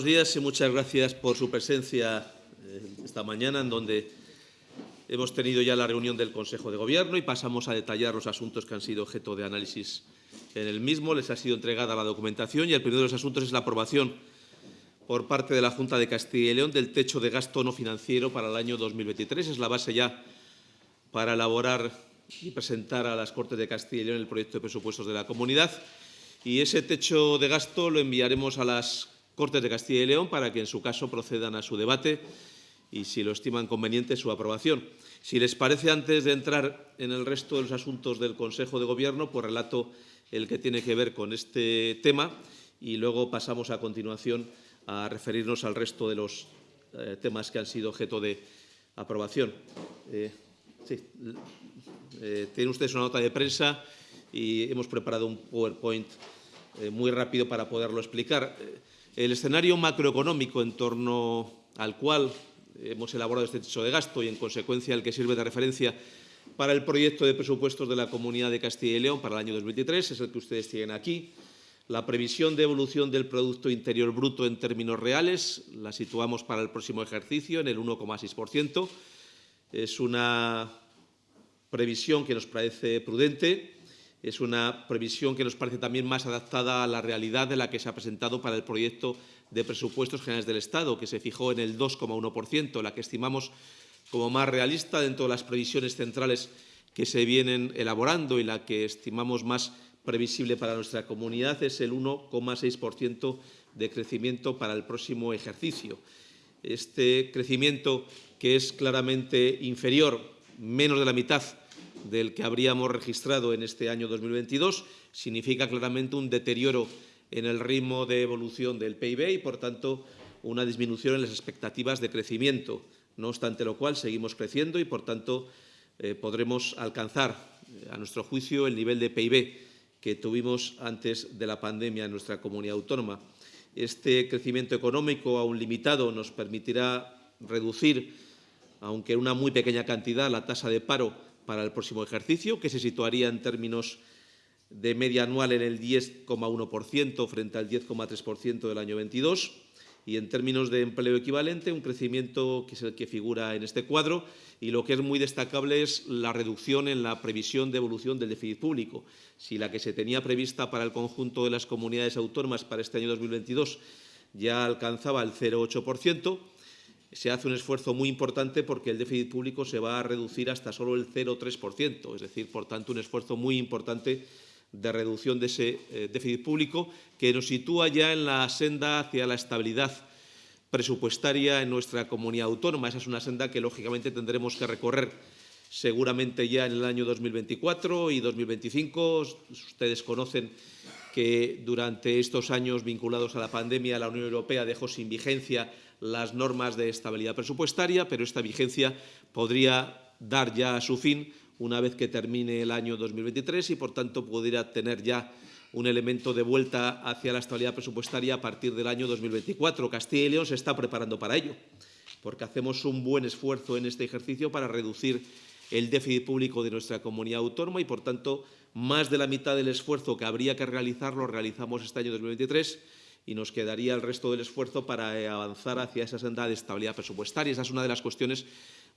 Buenos días y muchas gracias por su presencia eh, esta mañana, en donde hemos tenido ya la reunión del Consejo de Gobierno y pasamos a detallar los asuntos que han sido objeto de análisis en el mismo. Les ha sido entregada la documentación y el primero de los asuntos es la aprobación por parte de la Junta de Castilla y León del techo de gasto no financiero para el año 2023. Es la base ya para elaborar y presentar a las Cortes de Castilla y León el proyecto de presupuestos de la comunidad. Y ese techo de gasto lo enviaremos a las Cortes de Castilla y León para que, en su caso, procedan a su debate y, si lo estiman conveniente, su aprobación. Si les parece, antes de entrar en el resto de los asuntos del Consejo de Gobierno, pues relato el que tiene que ver con este tema y luego pasamos a continuación a referirnos al resto de los eh, temas que han sido objeto de aprobación. Eh, eh, tienen ustedes una nota de prensa y hemos preparado un PowerPoint muy rápido para poderlo explicar. El escenario macroeconómico en torno al cual hemos elaborado este techo de gasto y, en consecuencia, el que sirve de referencia para el proyecto de presupuestos de la Comunidad de Castilla y León para el año 2023 es el que ustedes tienen aquí. La previsión de evolución del Producto Interior Bruto en términos reales la situamos para el próximo ejercicio en el 1,6%. Es una previsión que nos parece prudente es una previsión que nos parece también más adaptada a la realidad de la que se ha presentado para el proyecto de presupuestos generales del Estado, que se fijó en el 2,1%, la que estimamos como más realista dentro de las previsiones centrales que se vienen elaborando y la que estimamos más previsible para nuestra comunidad es el 1,6% de crecimiento para el próximo ejercicio. Este crecimiento, que es claramente inferior, menos de la mitad del que habríamos registrado en este año 2022, significa claramente un deterioro en el ritmo de evolución del PIB y, por tanto, una disminución en las expectativas de crecimiento. No obstante lo cual, seguimos creciendo y, por tanto, eh, podremos alcanzar, eh, a nuestro juicio, el nivel de PIB que tuvimos antes de la pandemia en nuestra comunidad autónoma. Este crecimiento económico, aún limitado, nos permitirá reducir, aunque en una muy pequeña cantidad, la tasa de paro para el próximo ejercicio, que se situaría en términos de media anual en el 10,1% frente al 10,3% del año 22 y en términos de empleo equivalente un crecimiento que es el que figura en este cuadro y lo que es muy destacable es la reducción en la previsión de evolución del déficit público. Si la que se tenía prevista para el conjunto de las comunidades autónomas para este año 2022 ya alcanzaba el 0,8%, se hace un esfuerzo muy importante porque el déficit público se va a reducir hasta solo el 0,3%, es decir, por tanto, un esfuerzo muy importante de reducción de ese eh, déficit público que nos sitúa ya en la senda hacia la estabilidad presupuestaria en nuestra comunidad autónoma. Esa es una senda que, lógicamente, tendremos que recorrer seguramente ya en el año 2024 y 2025. Ustedes conocen que durante estos años vinculados a la pandemia la Unión Europea dejó sin vigencia las normas de estabilidad presupuestaria, pero esta vigencia podría dar ya a su fin una vez que termine el año 2023 y, por tanto, pudiera tener ya un elemento de vuelta hacia la estabilidad presupuestaria a partir del año 2024. Castilla y León se está preparando para ello, porque hacemos un buen esfuerzo en este ejercicio para reducir el déficit público de nuestra comunidad autónoma y, por tanto, más de la mitad del esfuerzo que habría que realizar lo realizamos este año 2023 y nos quedaría el resto del esfuerzo para eh, avanzar hacia esa senda de estabilidad presupuestaria. Esa es una de las cuestiones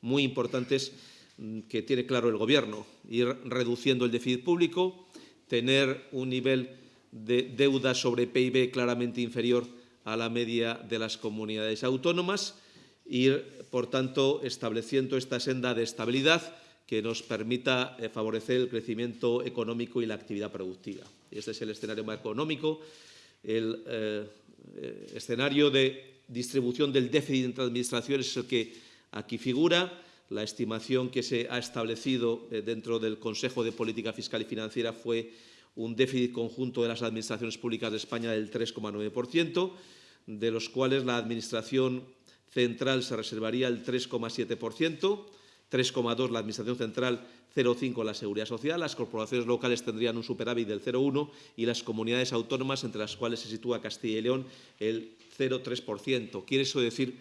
muy importantes mm, que tiene claro el Gobierno, ir reduciendo el déficit público, tener un nivel de deuda sobre PIB claramente inferior a la media de las comunidades autónomas, ir, por tanto, estableciendo esta senda de estabilidad que nos permita eh, favorecer el crecimiento económico y la actividad productiva. Este es el escenario macroeconómico el eh, eh, escenario de distribución del déficit entre administraciones es el que aquí figura. La estimación que se ha establecido eh, dentro del Consejo de Política Fiscal y Financiera fue un déficit conjunto de las administraciones públicas de España del 3,9%, de los cuales la Administración central se reservaría el 3,7%, 3,2% la Administración central 0,5 la Seguridad Social, las corporaciones locales tendrían un superávit del 0,1 y las comunidades autónomas, entre las cuales se sitúa Castilla y León, el 0,3%. Quiere eso decir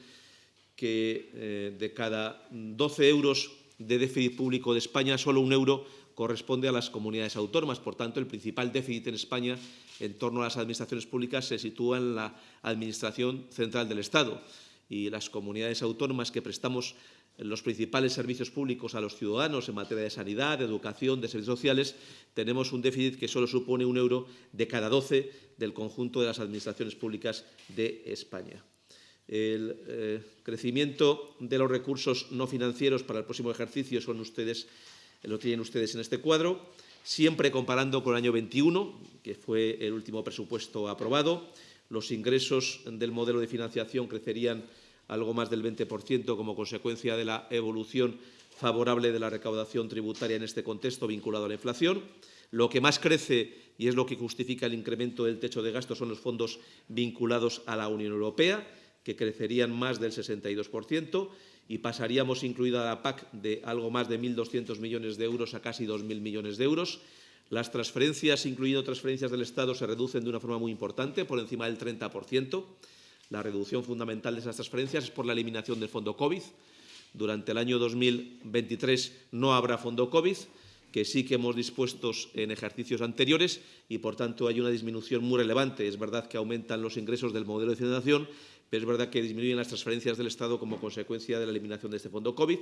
que eh, de cada 12 euros de déficit público de España, solo un euro corresponde a las comunidades autónomas. Por tanto, el principal déficit en España en torno a las administraciones públicas se sitúa en la Administración Central del Estado y las comunidades autónomas que prestamos los principales servicios públicos a los ciudadanos en materia de sanidad, de educación, de servicios sociales, tenemos un déficit que solo supone un euro de cada doce del conjunto de las administraciones públicas de España. El eh, crecimiento de los recursos no financieros para el próximo ejercicio son ustedes, lo tienen ustedes en este cuadro, siempre comparando con el año 21, que fue el último presupuesto aprobado. Los ingresos del modelo de financiación crecerían algo más del 20% como consecuencia de la evolución favorable de la recaudación tributaria en este contexto vinculado a la inflación. Lo que más crece, y es lo que justifica el incremento del techo de gasto, son los fondos vinculados a la Unión Europea, que crecerían más del 62%, y pasaríamos, incluida la PAC, de algo más de 1.200 millones de euros a casi 2.000 millones de euros. Las transferencias, incluyendo transferencias del Estado, se reducen de una forma muy importante, por encima del 30%. La reducción fundamental de esas transferencias es por la eliminación del fondo COVID. Durante el año 2023 no habrá fondo COVID, que sí que hemos dispuesto en ejercicios anteriores y, por tanto, hay una disminución muy relevante. Es verdad que aumentan los ingresos del modelo de financiación, pero es verdad que disminuyen las transferencias del Estado como consecuencia de la eliminación de este fondo COVID.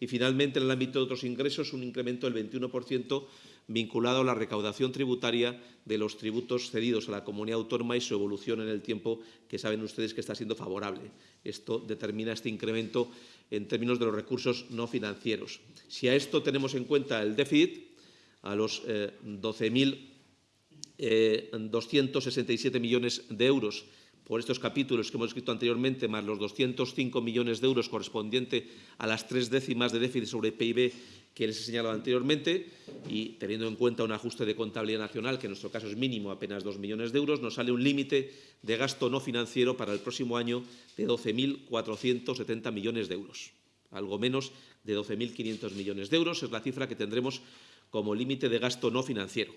Y, finalmente, en el ámbito de otros ingresos, un incremento del 21% vinculado a la recaudación tributaria de los tributos cedidos a la comunidad autónoma y su evolución en el tiempo, que saben ustedes que está siendo favorable. Esto determina este incremento en términos de los recursos no financieros. Si a esto tenemos en cuenta el déficit, a los eh, 12.267 eh, millones de euros por estos capítulos que hemos escrito anteriormente, más los 205 millones de euros correspondiente a las tres décimas de déficit sobre PIB que les he señalado anteriormente y teniendo en cuenta un ajuste de contabilidad nacional, que en nuestro caso es mínimo, apenas 2 millones de euros, nos sale un límite de gasto no financiero para el próximo año de 12.470 millones de euros. Algo menos de 12.500 millones de euros es la cifra que tendremos como límite de gasto no financiero.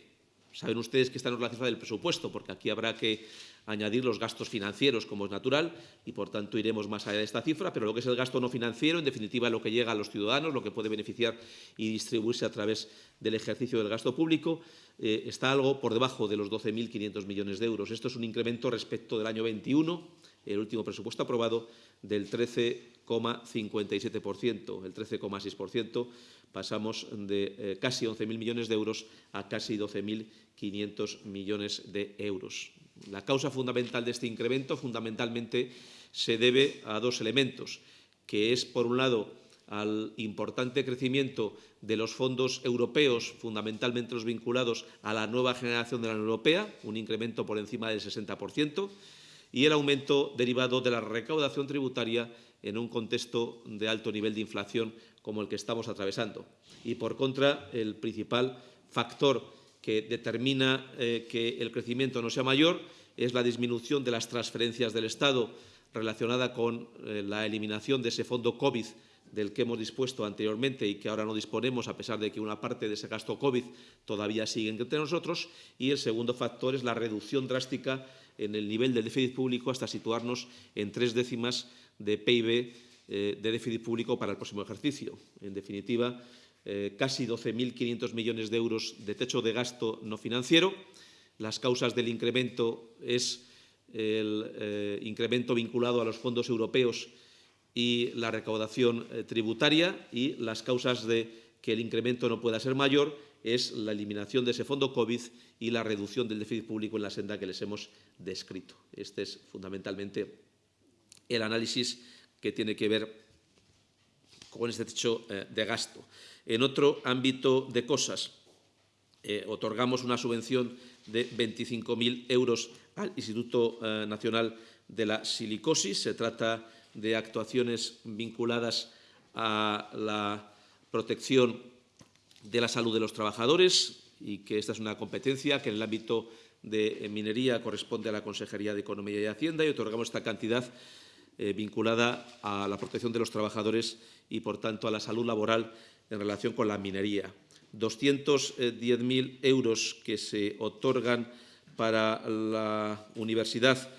Saben ustedes que esta no es la cifra del presupuesto, porque aquí habrá que añadir los gastos financieros, como es natural, y por tanto iremos más allá de esta cifra, pero lo que es el gasto no financiero, en definitiva, lo que llega a los ciudadanos, lo que puede beneficiar y distribuirse a través del ejercicio del gasto público, eh, está algo por debajo de los 12.500 millones de euros. Esto es un incremento respecto del año 21, el último presupuesto aprobado, del 13,57%, el 13,6%. Pasamos de eh, casi 11.000 millones de euros a casi 12.500 millones de euros. La causa fundamental de este incremento fundamentalmente se debe a dos elementos, que es, por un lado, al importante crecimiento de los fondos europeos, fundamentalmente los vinculados a la nueva generación de la Unión Europea, un incremento por encima del 60%, y el aumento derivado de la recaudación tributaria en un contexto de alto nivel de inflación como el que estamos atravesando. Y, por contra, el principal factor que determina eh, que el crecimiento no sea mayor es la disminución de las transferencias del Estado relacionada con eh, la eliminación de ese fondo COVID del que hemos dispuesto anteriormente y que ahora no disponemos, a pesar de que una parte de ese gasto COVID todavía sigue entre nosotros. Y el segundo factor es la reducción drástica en el nivel del déficit público hasta situarnos en tres décimas de PIB eh, de déficit público para el próximo ejercicio. En definitiva, eh, casi 12.500 millones de euros de techo de gasto no financiero. Las causas del incremento es el eh, incremento vinculado a los fondos europeos y la recaudación tributaria y las causas de que el incremento no pueda ser mayor es la eliminación de ese fondo COVID y la reducción del déficit público en la senda que les hemos descrito. Este es fundamentalmente el análisis que tiene que ver con este techo eh, de gasto. En otro ámbito de cosas, eh, otorgamos una subvención de 25.000 euros al Instituto eh, Nacional de la Silicosis. Se trata de actuaciones vinculadas a la protección de la salud de los trabajadores y que esta es una competencia que en el ámbito de minería corresponde a la Consejería de Economía y Hacienda y otorgamos esta cantidad eh, vinculada a la protección de los trabajadores y, por tanto, a la salud laboral en relación con la minería. 210.000 euros que se otorgan para la universidad,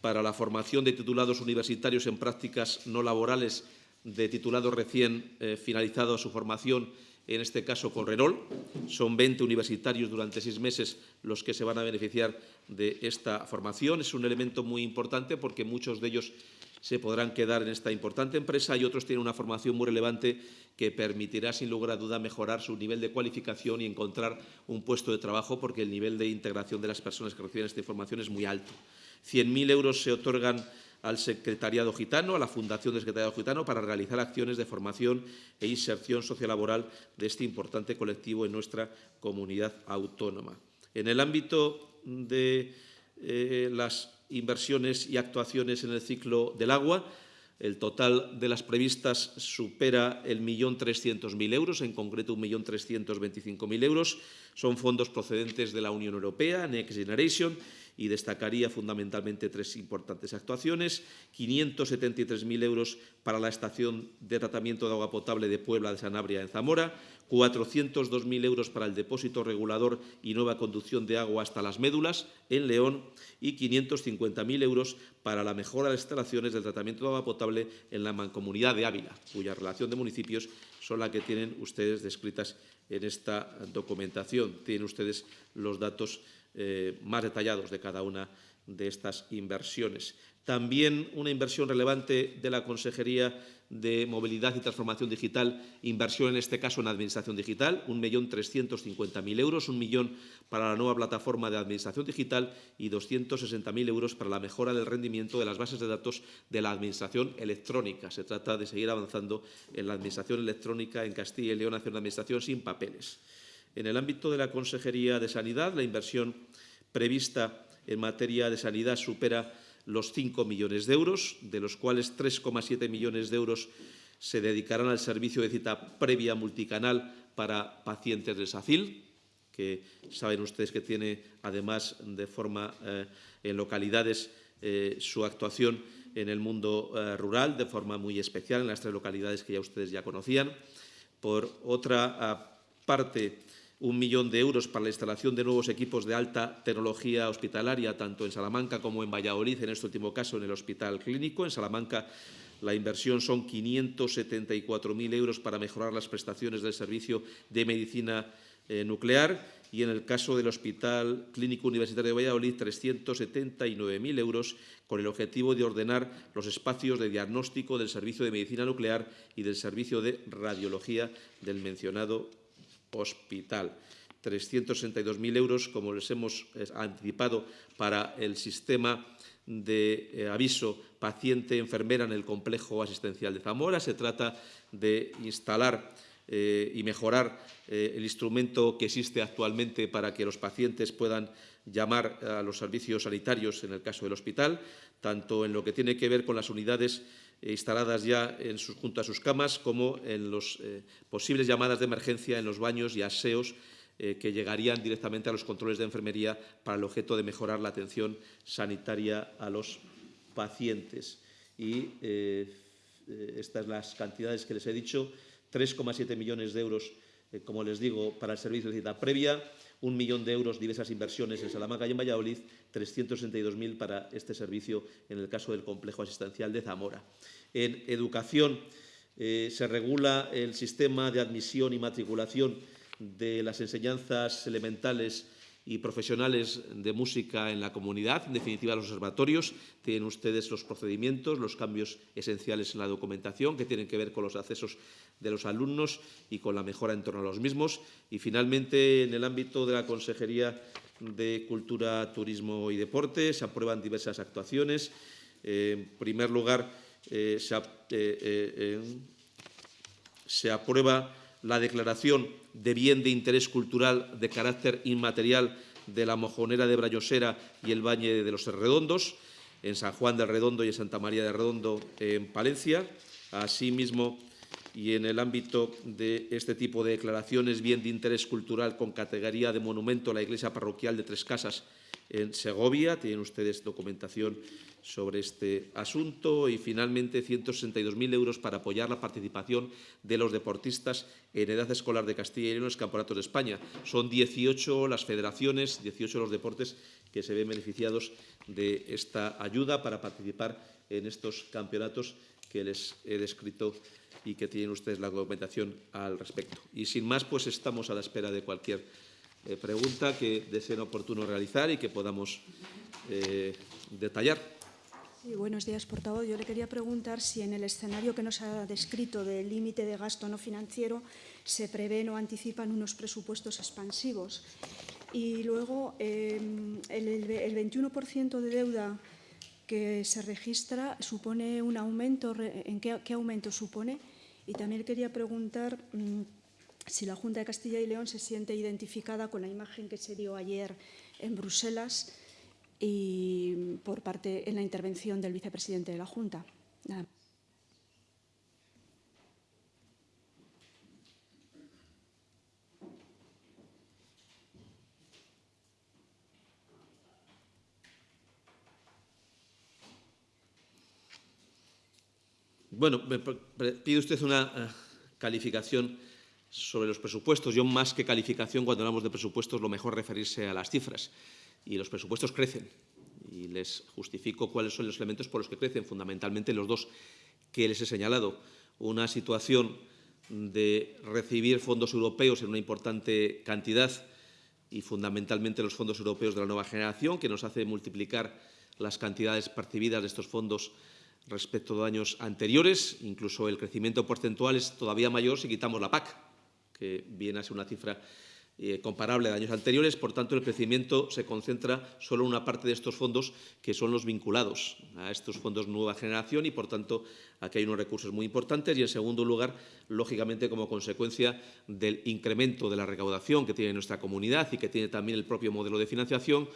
para la formación de titulados universitarios en prácticas no laborales de titulados recién eh, finalizados su formación en este caso con Renol. Son 20 universitarios durante seis meses los que se van a beneficiar de esta formación. Es un elemento muy importante porque muchos de ellos se podrán quedar en esta importante empresa y otros tienen una formación muy relevante que permitirá, sin lugar a duda, mejorar su nivel de cualificación y encontrar un puesto de trabajo porque el nivel de integración de las personas que reciben esta información es muy alto. 100.000 euros se otorgan al Secretariado Gitano, a la Fundación del Secretariado Gitano, para realizar acciones de formación e inserción sociolaboral de este importante colectivo en nuestra comunidad autónoma. En el ámbito de eh, las inversiones y actuaciones en el ciclo del agua, el total de las previstas supera el millón trescientos mil euros, en concreto un millón trescientos veinticinco mil euros. Son fondos procedentes de la Unión Europea, Next Generation, y destacaría fundamentalmente tres importantes actuaciones. 573.000 euros para la estación de tratamiento de agua potable de Puebla de Sanabria en Zamora, 402.000 euros para el depósito regulador y nueva conducción de agua hasta las médulas en León y 550.000 euros para la mejora de las instalaciones del tratamiento de agua potable en la mancomunidad de Ávila, cuya relación de municipios son la que tienen ustedes descritas en esta documentación. Tienen ustedes los datos eh, más detallados de cada una de estas inversiones. También una inversión relevante de la Consejería de Movilidad y Transformación Digital, inversión en este caso en Administración Digital, 1.350.000 euros, un millón para la nueva plataforma de Administración Digital y 260.000 euros para la mejora del rendimiento de las bases de datos de la Administración Electrónica. Se trata de seguir avanzando en la Administración Electrónica en Castilla y León hacia una Administración sin papeles. En el ámbito de la Consejería de Sanidad, la inversión prevista en materia de sanidad supera los 5 millones de euros, de los cuales 3,7 millones de euros se dedicarán al servicio de cita previa multicanal para pacientes de SACIL, que saben ustedes que tiene, además, de forma eh, en localidades, eh, su actuación en el mundo eh, rural, de forma muy especial, en las tres localidades que ya ustedes ya conocían. Por otra ah, parte, un millón de euros para la instalación de nuevos equipos de alta tecnología hospitalaria, tanto en Salamanca como en Valladolid, en este último caso en el Hospital Clínico. En Salamanca la inversión son 574.000 euros para mejorar las prestaciones del servicio de medicina eh, nuclear y en el caso del Hospital Clínico Universitario de Valladolid 379.000 euros con el objetivo de ordenar los espacios de diagnóstico del servicio de medicina nuclear y del servicio de radiología del mencionado hospital. 362.000 euros, como les hemos eh, anticipado, para el sistema de eh, aviso paciente-enfermera en el complejo asistencial de Zamora. Se trata de instalar eh, y mejorar el instrumento que existe actualmente para que los pacientes puedan llamar a los servicios sanitarios en el caso del hospital, tanto en lo que tiene que ver con las unidades instaladas ya junto a sus camas, como en las eh, posibles llamadas de emergencia en los baños y aseos eh, que llegarían directamente a los controles de enfermería para el objeto de mejorar la atención sanitaria a los pacientes. Y eh, estas las cantidades que les he dicho, 3,7 millones de euros, como les digo, para el servicio de cita previa, un millón de euros diversas inversiones en Salamanca y en Valladolid, 362.000 para este servicio en el caso del complejo asistencial de Zamora. En educación eh, se regula el sistema de admisión y matriculación de las enseñanzas elementales y profesionales de música en la comunidad, en definitiva los observatorios. Tienen ustedes los procedimientos, los cambios esenciales en la documentación que tienen que ver con los accesos de los alumnos y con la mejora en torno a los mismos. Y finalmente, en el ámbito de la Consejería de Cultura, Turismo y Deporte se aprueban diversas actuaciones. en primer lugar, eh, eh, eh, se aprueba la declaración de bien de interés cultural de carácter inmaterial de la Mojonera de Brayosera y el Valle de los Redondos, en San Juan del Redondo y en Santa María de Redondo, en Palencia. Asimismo, y en el ámbito de este tipo de declaraciones, bien de interés cultural con categoría de monumento, la iglesia parroquial de Tres Casas en Segovia. Tienen ustedes documentación sobre este asunto y finalmente 162.000 euros para apoyar la participación de los deportistas en edad escolar de Castilla y León en los campeonatos de España. Son 18 las federaciones, 18 los deportes que se ven beneficiados de esta ayuda para participar en estos campeonatos que les he descrito y que tienen ustedes la documentación al respecto. Y sin más, pues estamos a la espera de cualquier eh, pregunta que deseen oportuno realizar y que podamos eh, detallar. Buenos días, portavoz. Yo le quería preguntar si en el escenario que nos ha descrito del límite de gasto no financiero se prevén o anticipan unos presupuestos expansivos. Y luego, eh, el, el 21% de deuda que se registra supone un aumento, ¿en qué, aumento supone? Y también quería preguntar mmm, si la Junta de Castilla y León se siente identificada con la imagen que se dio ayer en Bruselas y por parte en la intervención del vicepresidente de la Junta. Nada. Bueno, me pide usted una uh, calificación sobre los presupuestos. Yo, más que calificación, cuando hablamos de presupuestos, lo mejor referirse a las cifras. Y los presupuestos crecen. Y les justifico cuáles son los elementos por los que crecen, fundamentalmente los dos que les he señalado. Una situación de recibir fondos europeos en una importante cantidad y fundamentalmente los fondos europeos de la nueva generación, que nos hace multiplicar las cantidades percibidas de estos fondos respecto de años anteriores. Incluso el crecimiento porcentual es todavía mayor si quitamos la PAC, que viene a ser una cifra eh, comparable de años anteriores. Por tanto, el crecimiento se concentra solo en una parte de estos fondos que son los vinculados a estos fondos nueva generación y, por tanto, aquí hay unos recursos muy importantes. Y, en segundo lugar, lógicamente, como consecuencia del incremento de la recaudación que tiene nuestra comunidad y que tiene también el propio modelo de financiación,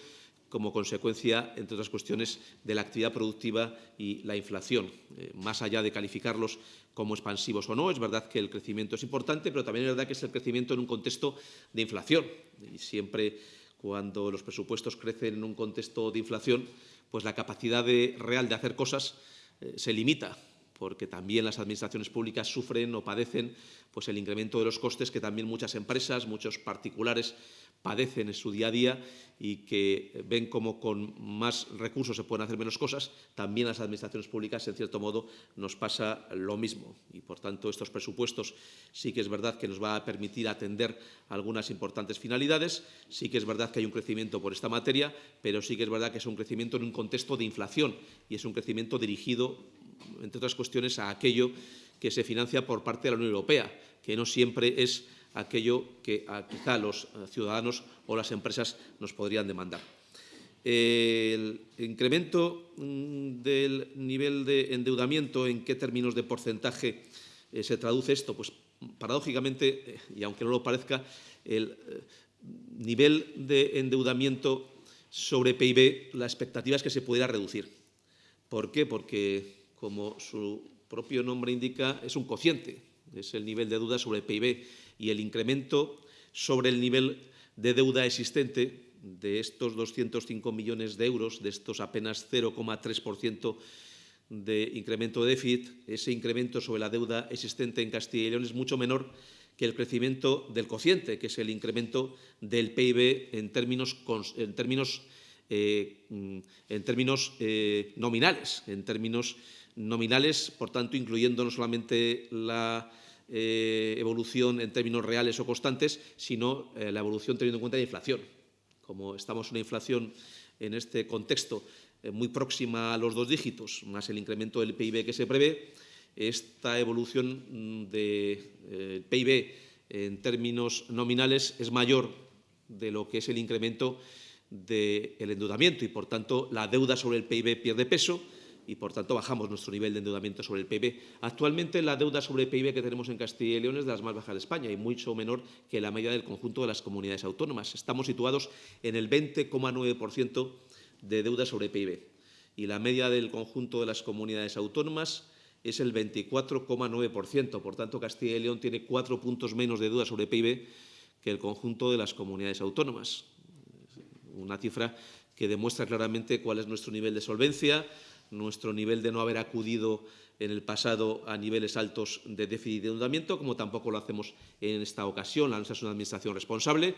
como consecuencia, entre otras cuestiones, de la actividad productiva y la inflación. Eh, más allá de calificarlos como expansivos o no, es verdad que el crecimiento es importante, pero también es verdad que es el crecimiento en un contexto de inflación. Y siempre cuando los presupuestos crecen en un contexto de inflación, pues la capacidad real de hacer cosas eh, se limita porque también las administraciones públicas sufren o padecen pues, el incremento de los costes que también muchas empresas, muchos particulares padecen en su día a día y que ven como con más recursos se pueden hacer menos cosas, también las administraciones públicas, en cierto modo, nos pasa lo mismo. Y, por tanto, estos presupuestos sí que es verdad que nos va a permitir atender algunas importantes finalidades, sí que es verdad que hay un crecimiento por esta materia, pero sí que es verdad que es un crecimiento en un contexto de inflación y es un crecimiento dirigido, entre otras cuestiones, a aquello que se financia por parte de la Unión Europea, que no siempre es aquello que quizá los eh, ciudadanos o las empresas nos podrían demandar. El incremento mm, del nivel de endeudamiento, ¿en qué términos de porcentaje eh, se traduce esto? Pues paradójicamente, eh, y aunque no lo parezca, el nivel de endeudamiento sobre PIB, la expectativa es que se pudiera reducir. ¿Por qué? Porque, como su propio nombre indica, es un cociente, es el nivel de deuda sobre PIB y el incremento sobre el nivel de deuda existente de estos 205 millones de euros, de estos apenas 0,3% de incremento de déficit, ese incremento sobre la deuda existente en Castilla y León es mucho menor que el crecimiento del cociente, que es el incremento del PIB en términos, en términos, eh, en términos eh, nominales, en términos nominales, por tanto, incluyendo no solamente la eh, evolución en términos reales o constantes, sino eh, la evolución teniendo en cuenta la inflación. Como estamos en una inflación en este contexto eh, muy próxima a los dos dígitos, más el incremento del PIB que se prevé, esta evolución mm, del de, PIB en términos nominales es mayor de lo que es el incremento del endeudamiento y, por tanto, la deuda sobre el PIB pierde peso y, por tanto, bajamos nuestro nivel de endeudamiento sobre el PIB. Actualmente, la deuda sobre el PIB que tenemos en Castilla y León es de las más bajas de España y mucho menor que la media del conjunto de las comunidades autónomas. Estamos situados en el 20,9% de deuda sobre PIB y la media del conjunto de las comunidades autónomas es el 24,9%. Por tanto, Castilla y León tiene cuatro puntos menos de deuda sobre PIB que el conjunto de las comunidades autónomas. Una cifra que demuestra claramente cuál es nuestro nivel de solvencia, nuestro nivel de no haber acudido en el pasado a niveles altos de déficit de endeudamiento, como tampoco lo hacemos en esta ocasión. La nuestra es una administración responsable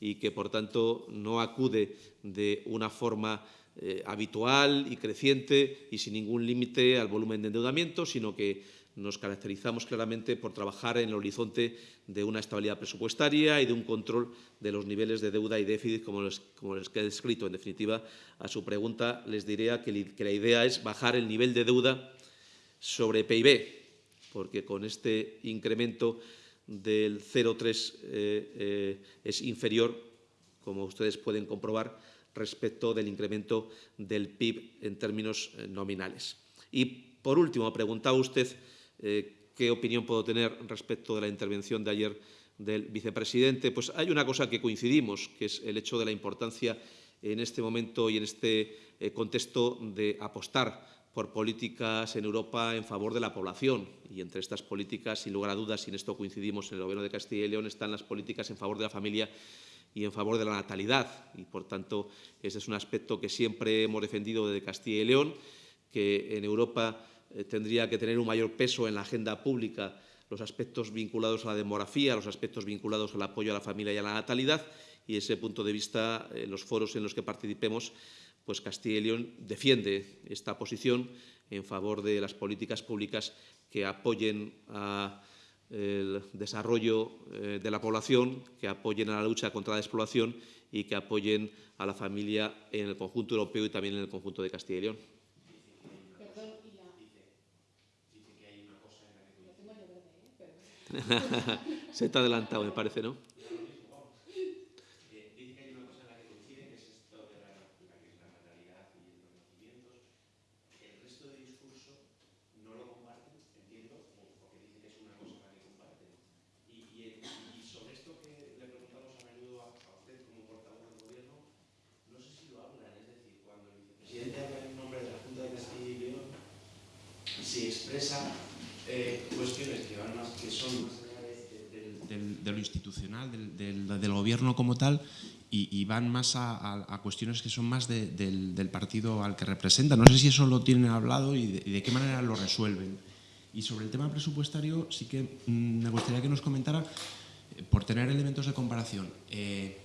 y que, por tanto, no acude de una forma eh, habitual y creciente y sin ningún límite al volumen de endeudamiento, sino que nos caracterizamos claramente por trabajar en el horizonte de una estabilidad presupuestaria y de un control de los niveles de deuda y déficit, como les, como he descrito. En definitiva, a su pregunta les diría que, que la idea es bajar el nivel de deuda sobre PIB, porque con este incremento del 0,3 eh, eh, es inferior, como ustedes pueden comprobar, respecto del incremento del PIB en términos eh, nominales. Y, por último, preguntaba usted eh, qué opinión puedo tener respecto de la intervención de ayer del vicepresidente. Pues hay una cosa que coincidimos, que es el hecho de la importancia en este momento y en este eh, contexto de apostar por políticas en Europa en favor de la población. Y entre estas políticas, sin lugar a dudas, y en esto coincidimos en el Gobierno de Castilla y León, están las políticas en favor de la familia y en favor de la natalidad. Y, por tanto, ese es un aspecto que siempre hemos defendido desde Castilla y León, que en Europa eh, tendría que tener un mayor peso en la agenda pública los aspectos vinculados a la demografía, los aspectos vinculados al apoyo a la familia y a la natalidad. Y, ese punto de vista, en los foros en los que participemos, pues Castilla y León defiende esta posición en favor de las políticas públicas que apoyen el desarrollo eh, de la población, que apoyen a la lucha contra la despoblación y que apoyen a la familia en el conjunto europeo y también en el conjunto de Castilla y León. Se ha adelantado, me parece, ¿no? si expresa eh, cuestiones que, van más, que son más allá de, de, de, de lo institucional, del, del, gobierno como tal, y, y van más a, a, a, cuestiones que son más del, del, partido al que representa. No sé si eso lo tienen hablado y de, y de qué manera lo resuelven. Y sobre el tema presupuestario, sí que mmm, me gustaría que nos comentara, eh, por tener elementos de comparación, eh,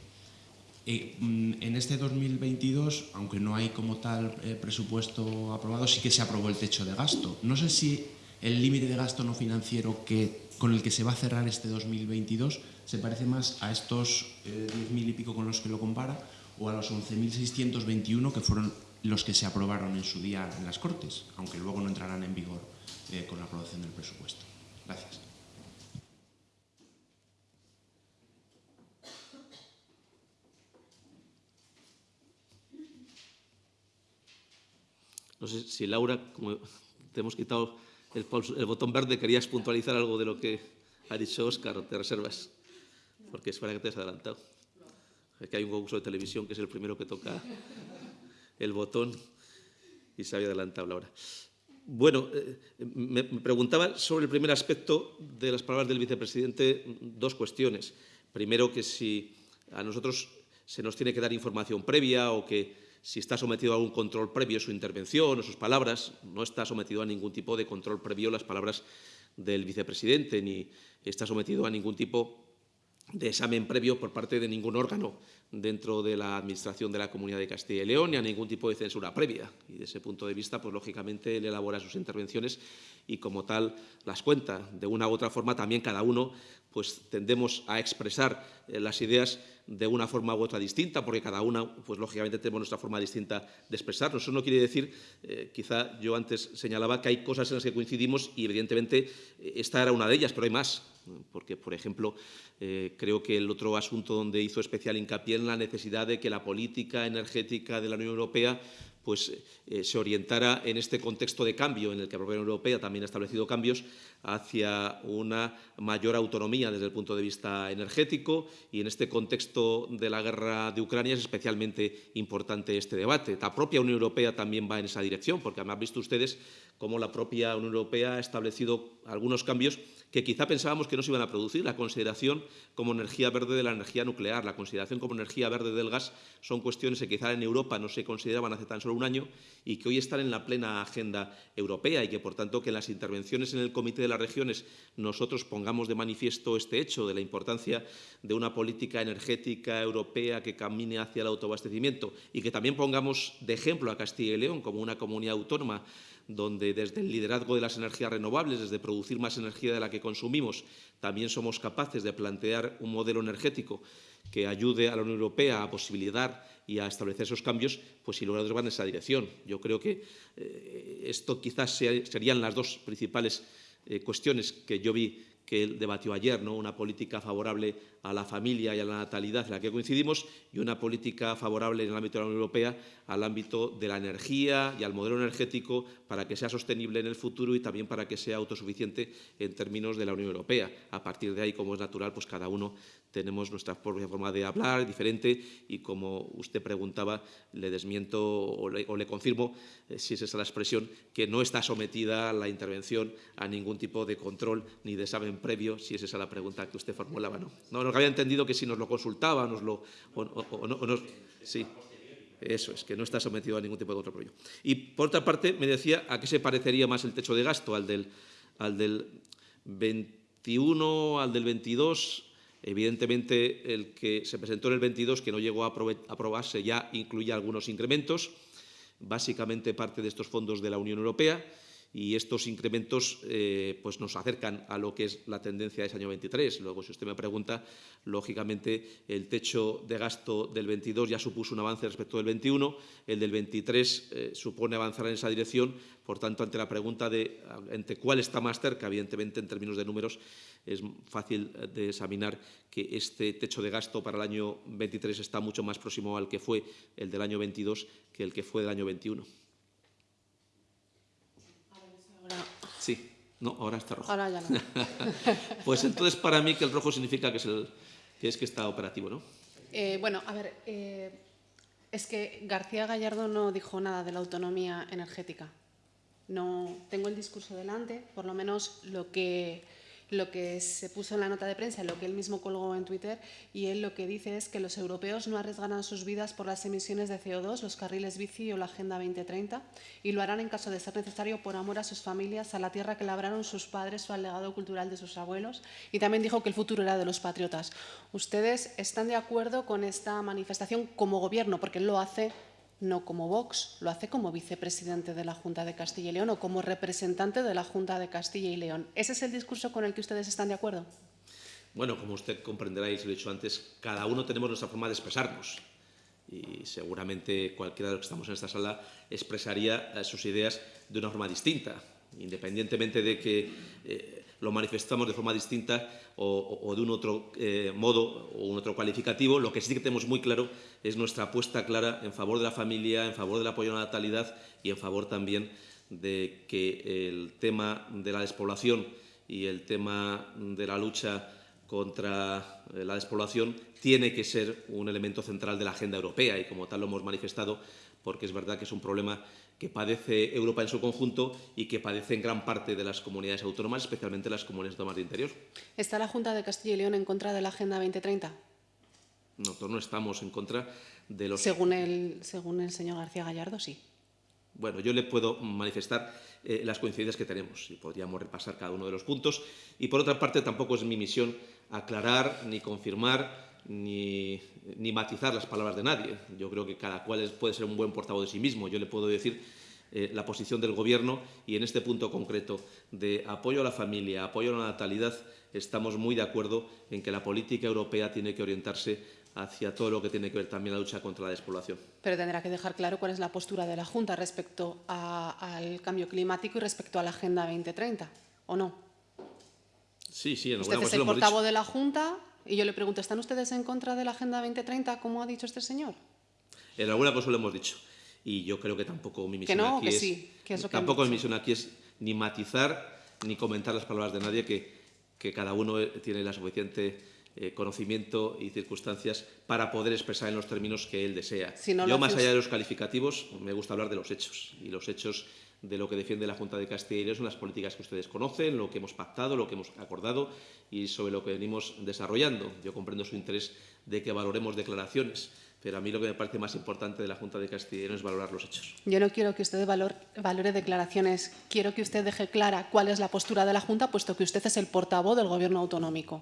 eh, en este 2022, aunque no hay como tal eh, presupuesto aprobado, sí que se aprobó el techo de gasto. No sé si el límite de gasto no financiero que, con el que se va a cerrar este 2022 se parece más a estos eh, 10.000 y pico con los que lo compara o a los 11.621 que fueron los que se aprobaron en su día en las Cortes, aunque luego no entrarán en vigor eh, con la aprobación del presupuesto. Gracias. No sé si Laura, como te hemos quitado el, botón verde, querías puntualizar algo de lo que ha dicho Óscar, te reservas, porque es para que te has adelantado. Es que hay un concurso de televisión que es el primero que toca el botón y se había adelantado Laura. Bueno, eh, me preguntaba sobre el primer aspecto de las palabras del vicepresidente dos cuestiones. Primero, que si a nosotros se nos tiene que dar información previa o que si está sometido a algún control previo su intervención o sus palabras. No está sometido a ningún tipo de control previo las palabras del vicepresidente, ni está sometido a ningún tipo de examen previo por parte de ningún órgano dentro de la Administración de la Comunidad de Castilla y León, ni a ningún tipo de censura previa. Y de ese punto de vista, pues lógicamente, él elabora sus intervenciones y como tal las cuenta. De una u otra forma, también cada uno pues tendemos a expresar eh, las ideas de una forma u otra distinta, porque cada una, pues lógicamente tenemos nuestra forma distinta de expresarnos. Eso no quiere decir, eh, quizá yo antes señalaba que hay cosas en las que coincidimos y evidentemente eh, esta era una de ellas, pero hay más. Porque, por ejemplo, creo que el otro asunto donde hizo especial hincapié en la necesidad de que la política energética de la Unión Europea pues, eh, se orientara en este contexto de cambio en el que la Unión Europea también ha establecido cambios hacia una mayor autonomía desde el punto de vista energético y en este contexto de la guerra de Ucrania es especialmente importante este debate. La propia Unión Europea también va en esa dirección, porque han visto ustedes cómo la propia Unión Europea ha establecido algunos cambios que quizá pensábamos que no se iban a producir. La consideración como energía verde de la energía nuclear, la consideración como energía verde del gas, son cuestiones que quizá en Europa no se consideraban hace tan solo un año y que hoy están en la plena agenda europea y que, por tanto, que en las intervenciones en el Comité de las Regiones nosotros pongamos de manifiesto este hecho de la importancia de una política energética europea que camine hacia el autoabastecimiento y que también pongamos de ejemplo a Castilla y León como una comunidad autónoma donde desde el liderazgo de las energías renovables, desde producir más energía de la que consumimos, también somos capaces de plantear un modelo energético que ayude a la Unión Europea a posibilitar y a establecer esos cambios, pues sin lugar a van en esa dirección. Yo creo que eh, esto quizás serían las dos principales eh, cuestiones que yo vi que él debatió ayer, ¿no? una política favorable a la familia y a la natalidad en la que coincidimos y una política favorable en el ámbito de la Unión Europea al ámbito de la energía y al modelo energético para que sea sostenible en el futuro y también para que sea autosuficiente en términos de la Unión Europea. A partir de ahí, como es natural, pues cada uno tenemos nuestra propia forma de hablar, diferente, y como usted preguntaba, le desmiento o le, confirmo, eh, si es esa la expresión, que no está sometida la intervención a ningún tipo de control ni de examen previo, si es esa la pregunta que usted formulaba. No había entendido que si nos lo consultaba, nos lo, o, o, no, nos, sí. Eso es, que no está sometido a ningún tipo de control previo. Y, por otra parte, me decía a qué se parecería más el techo de gasto, al del, al del 21, al del 22, Evidentemente, el que se presentó en el 22, que no llegó a aprobarse, ya incluye algunos incrementos, básicamente parte de estos fondos de la Unión Europea, y estos incrementos eh, pues nos acercan a lo que es la tendencia de ese año 23. Luego, si usted me pregunta, lógicamente el techo de gasto del 22 ya supuso un avance respecto del 21, el del 23 eh, supone avanzar en esa dirección, por tanto, ante la pregunta de cuál está más cerca, evidentemente en términos de números es fácil eh, de examinar que este techo de gasto para el año 23 está mucho más próximo al que fue el del año 22 que el que fue del año 21. Sí, no, ahora está rojo. Ahora ya no. pues entonces para mí que el rojo significa que es, el, que, es que está operativo, ¿no? Eh, bueno, a ver, eh, es que García Gallardo no dijo nada de la autonomía energética. No tengo el discurso delante, por lo menos lo que lo que se puso en la nota de prensa, lo que él mismo colgó en Twitter, y él lo que dice es que los europeos no arriesgarán sus vidas por las emisiones de CO2, los carriles bici o la Agenda 2030, y lo harán en caso de ser necesario por amor a sus familias, a la tierra que labraron sus padres o al legado cultural de sus abuelos. Y también dijo que el futuro era de los patriotas. ¿Ustedes están de acuerdo con esta manifestación como gobierno? Porque él lo hace no como Vox, lo hace como vicepresidente de la Junta de Castilla y León o como representante de la Junta de Castilla y León. ¿Ese es el discurso con el que ustedes están de acuerdo? Bueno, como usted comprenderá y se lo he dicho antes, cada uno tenemos nuestra forma de expresarnos y seguramente cualquiera de los que estamos en esta sala expresaría eh, sus ideas de una forma distinta, independientemente de que eh, lo manifestamos de forma distinta o, de un otro eh, modo o un otro cualificativo. Lo que sí que tenemos muy claro es nuestra apuesta clara en favor de la familia, en favor del apoyo a la natalidad y en favor también de que el tema de la despoblación y el tema de la lucha contra eh, la despoblación tiene que ser un elemento central de la agenda europea y como tal lo hemos manifestado porque es verdad que es un problema que padece Europa en su conjunto y que padece en gran parte de las comunidades autónomas, especialmente las comunidades autónomas de interior. ¿Está la Junta de Castilla y León en contra de la Agenda 2030? Nosotros no estamos en contra de los... Según el, según el señor García Gallardo, sí. Bueno, yo le puedo manifestar eh, las coincidencias que tenemos y podríamos repasar cada uno de los puntos. Y por otra parte, tampoco es mi misión aclarar ni confirmar ni, ni matizar las palabras de nadie. Yo creo que cada cual puede ser un buen portavoz de sí mismo. Yo le puedo decir eh, la posición del Gobierno y en este punto concreto de apoyo a la familia, apoyo a la natalidad, estamos muy de acuerdo en que la política europea tiene que orientarse hacia todo lo que tiene que ver también la lucha contra la despoblación. Pero tendrá que dejar claro cuál es la postura de la Junta respecto a, al cambio climático y respecto a la Agenda 2030, ¿o no? Sí, sí, en Usted es el portavoz de la Junta y yo le pregunto, ¿están ustedes en contra de la Agenda 2030, como ha dicho este señor? En alguna cosa lo hemos dicho. Y yo creo que tampoco mi misión no, aquí que es... sí, que es lo que tampoco mi dicho. misión aquí es ni matizar ni comentar las palabras de nadie, que, que cada uno eh, tiene la suficiente eh, conocimiento y circunstancias para poder expresar en los términos que él desea. Si no yo, más allá de los calificativos, me gusta hablar de los hechos. Y los hechos de lo que defiende la Junta de Castilla y León son las políticas que ustedes conocen, lo que hemos pactado, lo que hemos acordado y sobre lo que venimos desarrollando. Yo comprendo su interés de que valoremos declaraciones, pero a mí lo que me parece más importante de la Junta de Castilla y León es valorar los hechos. Yo no quiero que usted valor, valore declaraciones, quiero que usted deje clara cuál es la postura de la Junta, puesto que usted es el portavoz del Gobierno autonómico.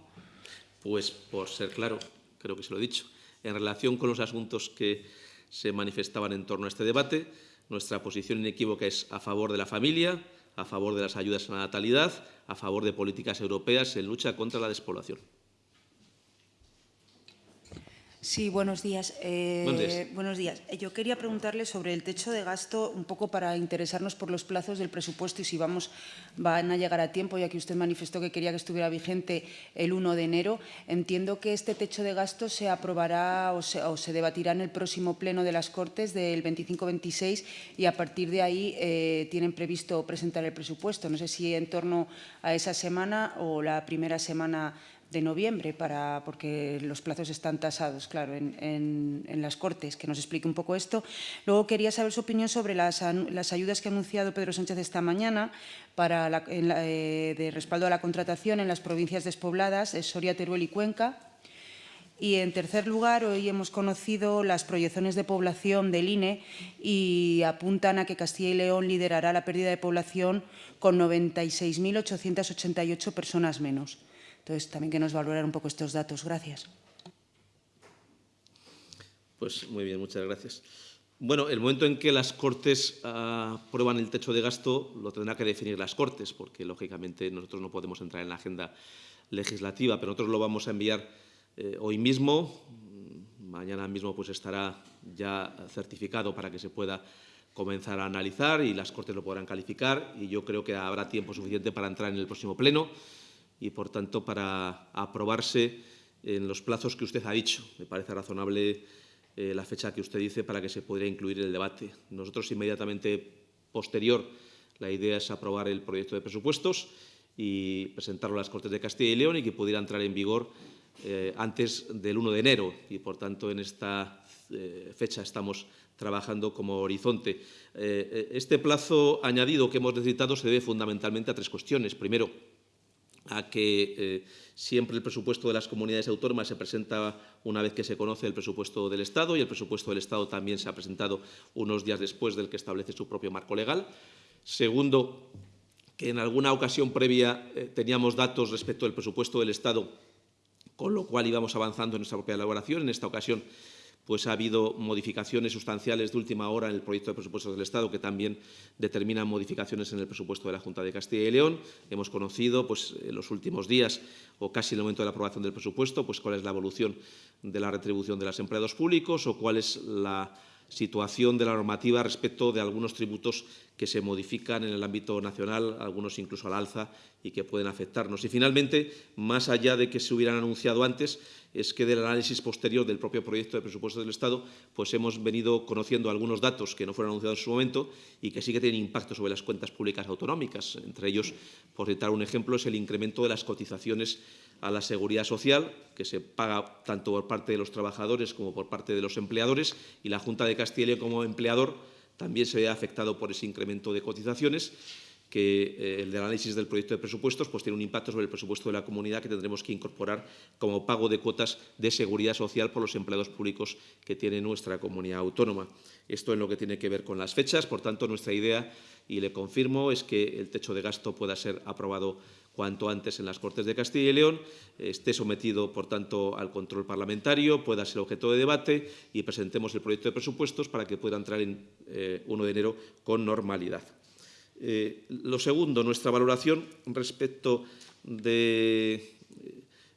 Pues, por ser claro, creo que se lo he dicho, en relación con los asuntos que se manifestaban en torno a este debate, nuestra posición inequívoca es a favor de la familia, a favor de las ayudas a la natalidad, a favor de políticas europeas en lucha contra la despoblación. Sí, buenos días. Eh, Buenos días. buenos días. Eh, Yo quería preguntarle sobre el techo de gasto, un poco para interesarnos por los plazos del presupuesto y si vamos, van a llegar a tiempo, ya que usted manifestó que quería que estuviera vigente el 1 de enero. Entiendo que este techo de gasto se aprobará o se, o se debatirá en el próximo pleno de las Cortes del 25-26 y a partir de ahí eh, tienen previsto presentar el presupuesto. No sé si en torno a esa semana o la primera semana de noviembre, para, porque los plazos están tasados, claro, en, en- las Cortes, que nos explique un poco esto. Luego quería saber su opinión sobre las, las ayudas que ha anunciado Pedro Sánchez esta mañana para eh, de respaldo a la contratación en las provincias despobladas, Soria, Teruel y Cuenca. Y, en tercer lugar, hoy hemos conocido las proyecciones de población del INE y apuntan a que Castilla y León liderará la pérdida de población con 96.888 personas menos. Entonces, también que nos valorar un poco estos datos. Gracias. Pues muy bien, muchas gracias. Bueno, el momento en que las Cortes ah, aprueban el techo de gasto lo tendrá que definir las Cortes, porque lógicamente nosotros no podemos entrar en la agenda legislativa, pero nosotros lo vamos a enviar eh, hoy mismo. Mañana mismo pues estará ya certificado para que se pueda comenzar a analizar y las Cortes lo podrán calificar y yo creo que habrá tiempo suficiente para entrar en el próximo pleno y, por tanto, para aprobarse en los plazos que usted ha dicho. Me parece razonable eh, la fecha que usted dice para que se pudiera incluir el debate. Nosotros, inmediatamente posterior, la idea es aprobar el proyecto de presupuestos y presentarlo a las Cortes de Castilla y León y que pudiera entrar en vigor eh, antes del 1 de enero. Y, por tanto, en esta eh, fecha estamos trabajando como horizonte. Este plazo añadido que hemos necesitado se debe fundamentalmente a tres cuestiones. Primero, a que eh, siempre el presupuesto de las comunidades autónomas se presenta una vez que se conoce el presupuesto del Estado y el presupuesto del Estado también se ha presentado unos días después del que establece su propio marco legal. Segundo, que en alguna ocasión previa eh, teníamos datos respecto del presupuesto del Estado, con lo cual íbamos avanzando en nuestra propia elaboración. En esta ocasión pues ha habido modificaciones sustanciales de última hora en el proyecto de presupuestos del Estado que también determinan modificaciones en el presupuesto de la Junta de Castilla y León. Hemos conocido pues, en los últimos días o casi en el momento de la aprobación del presupuesto pues, cuál es la evolución de la retribución de los empleados públicos o cuál es la situación de la normativa respecto de algunos tributos que se modifican en el ámbito nacional, algunos incluso al alza y que pueden afectarnos. Y finalmente, más allá de que se hubieran anunciado antes, es que del análisis posterior del propio proyecto de presupuesto del Estado, pues hemos venido conociendo algunos datos que no fueron anunciados en su momento y que sí que tienen impacto sobre las cuentas públicas autonómicas. Entre ellos, por citar un ejemplo, es el incremento de las cotizaciones a la seguridad social, que se paga tanto por parte de los trabajadores como por parte de los empleadores, y la Junta de Castilla y León como empleador también se ve afectado por ese incremento de cotizaciones que eh, el análisis del proyecto de presupuestos pues, tiene un impacto sobre el presupuesto de la comunidad que tendremos que incorporar como pago de cuotas de seguridad social por los empleados públicos que tiene nuestra comunidad autónoma. Esto en lo que tiene que ver con las fechas. Por tanto, nuestra idea, y le confirmo, es que el techo de gasto pueda ser aprobado cuanto antes en las Cortes de Castilla y León, esté sometido, por tanto, al control parlamentario, pueda ser objeto de debate y presentemos el proyecto de presupuestos para que pueda entrar en eh, 1 de enero con normalidad. Eh, lo segundo, nuestra valoración respecto de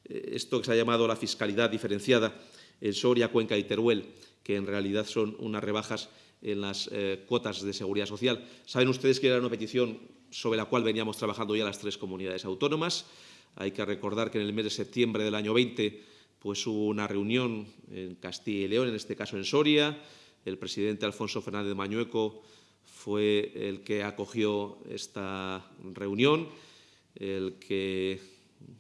eh, esto que se ha llamado la fiscalidad diferenciada en Soria, Cuenca y Teruel, que en realidad son unas rebajas en las eh, cuotas de seguridad social. Saben ustedes que era una petición sobre la cual veníamos trabajando ya las tres comunidades autónomas. Hay que recordar que en el mes de septiembre del año 20 pues, hubo una reunión en Castilla y León, en este caso en Soria. El presidente Alfonso Fernández Mañueco fue el que acogió esta reunión, el que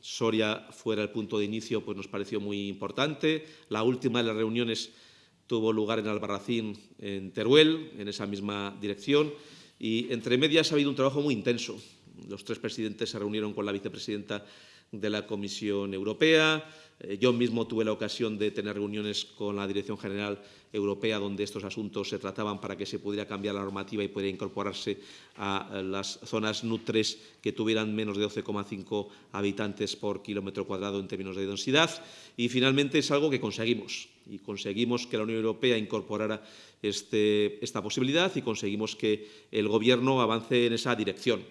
Soria fuera el punto de inicio pues nos pareció muy importante. La última de las reuniones tuvo lugar en Albarracín, en Teruel, en esa misma dirección. Y entre medias ha habido un trabajo muy intenso. Los tres presidentes se reunieron con la vicepresidenta de la Comisión Europea. Eh, yo mismo tuve la ocasión de tener reuniones con la Dirección General Europea donde estos asuntos se trataban para que se pudiera cambiar la normativa y pudiera incorporarse a las zonas NUT3 que tuvieran menos de 12,5 habitantes por kilómetro cuadrado en términos de densidad. Y finalmente es algo que conseguimos. Y conseguimos que la Unión Europea incorporara este, esta posibilidad y conseguimos que el Gobierno avance en esa dirección.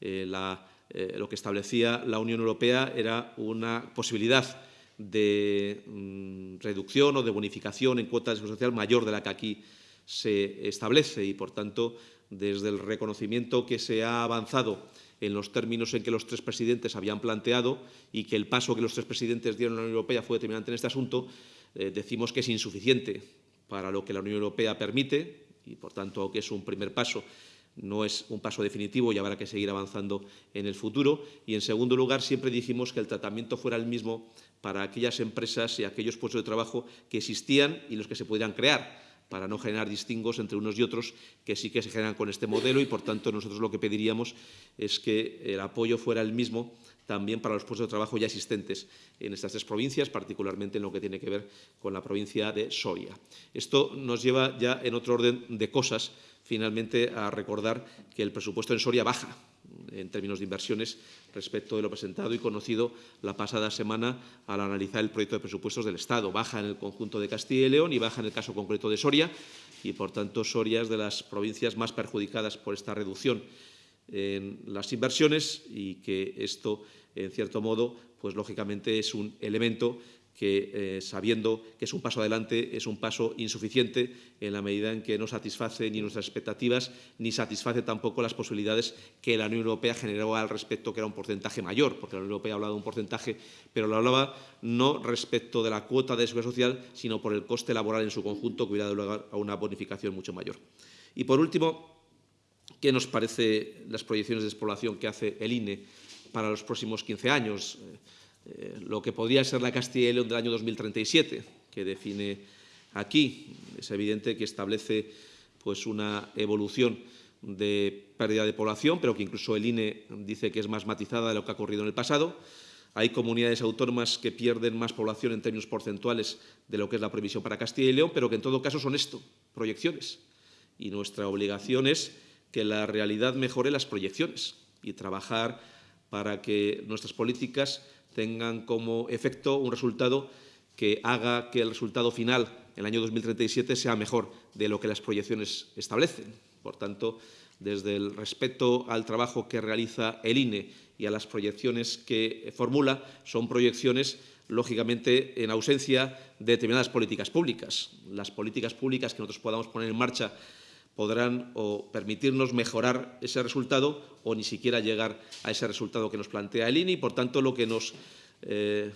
Eh, la eh, lo que establecía la Unión Europea era una posibilidad de mm, reducción o de bonificación en cuotas de social mayor de la que aquí se establece y, por tanto, desde el reconocimiento que se ha avanzado en los términos en que los tres presidentes habían planteado y que el paso que los tres presidentes dieron a la Unión Europea fue determinante en este asunto, eh, decimos que es insuficiente para lo que la Unión Europea permite y, por tanto, que es un primer paso no es un paso definitivo y habrá que seguir avanzando en el futuro. Y, en segundo lugar, siempre dijimos que el tratamiento fuera el mismo para aquellas empresas y aquellos puestos de trabajo que existían y los que se pudieran crear para no generar distingos entre unos y otros que sí que se generan con este modelo y, por tanto, nosotros lo que pediríamos es que el apoyo fuera el mismo también para los puestos de trabajo ya existentes en estas tres provincias, particularmente en lo que tiene que ver con la provincia de Soria. Esto nos lleva ya en otro orden de cosas finalmente a recordar que el presupuesto en Soria baja en términos de inversiones respecto de lo presentado y conocido la pasada semana al analizar el proyecto de presupuestos del Estado. Baja en el conjunto de Castilla y León y baja en el caso concreto de Soria y, por tanto, Soria es de las provincias más perjudicadas por esta reducción en las inversiones y que esto, en cierto modo, pues lógicamente es un elemento que, eh, sabiendo que es un paso adelante, es un paso insuficiente en la medida en que no satisface ni nuestras expectativas ni satisface tampoco las posibilidades que la Unión Europea generó al respecto, que era un porcentaje mayor, porque la Unión Europea ha hablado de un porcentaje, pero lo hablaba no respecto de la cuota de seguridad social, sino por el coste laboral en su conjunto, que hubiera dado lugar a una bonificación mucho mayor. Y, por último, ¿qué nos parece las proyecciones de despoblación que hace el INE para los próximos 15 años? Lo que podría ser la Castilla y León del año 2037, que define aquí. Es evidente que establece pues, una evolución de pérdida de población, pero que incluso el INE dice que es más matizada de lo que ha ocurrido en el pasado. Hay comunidades autónomas que pierden más población en términos porcentuales de lo que es la previsión para Castilla y León, pero que en todo caso son esto, proyecciones. Y nuestra obligación es que la realidad mejore las proyecciones y trabajar para que nuestras políticas tengan como efecto un resultado que haga que el resultado final, en el año 2037, sea mejor de lo que las proyecciones establecen. Por tanto, desde el respeto al trabajo que realiza el INE y a las proyecciones que formula, son proyecciones, lógicamente, en ausencia de determinadas políticas públicas. Las políticas públicas que nosotros podamos poner en marcha podrán o permitirnos mejorar ese resultado o ni siquiera llegar a ese resultado que nos plantea el INE y, por tanto, lo que nos eh,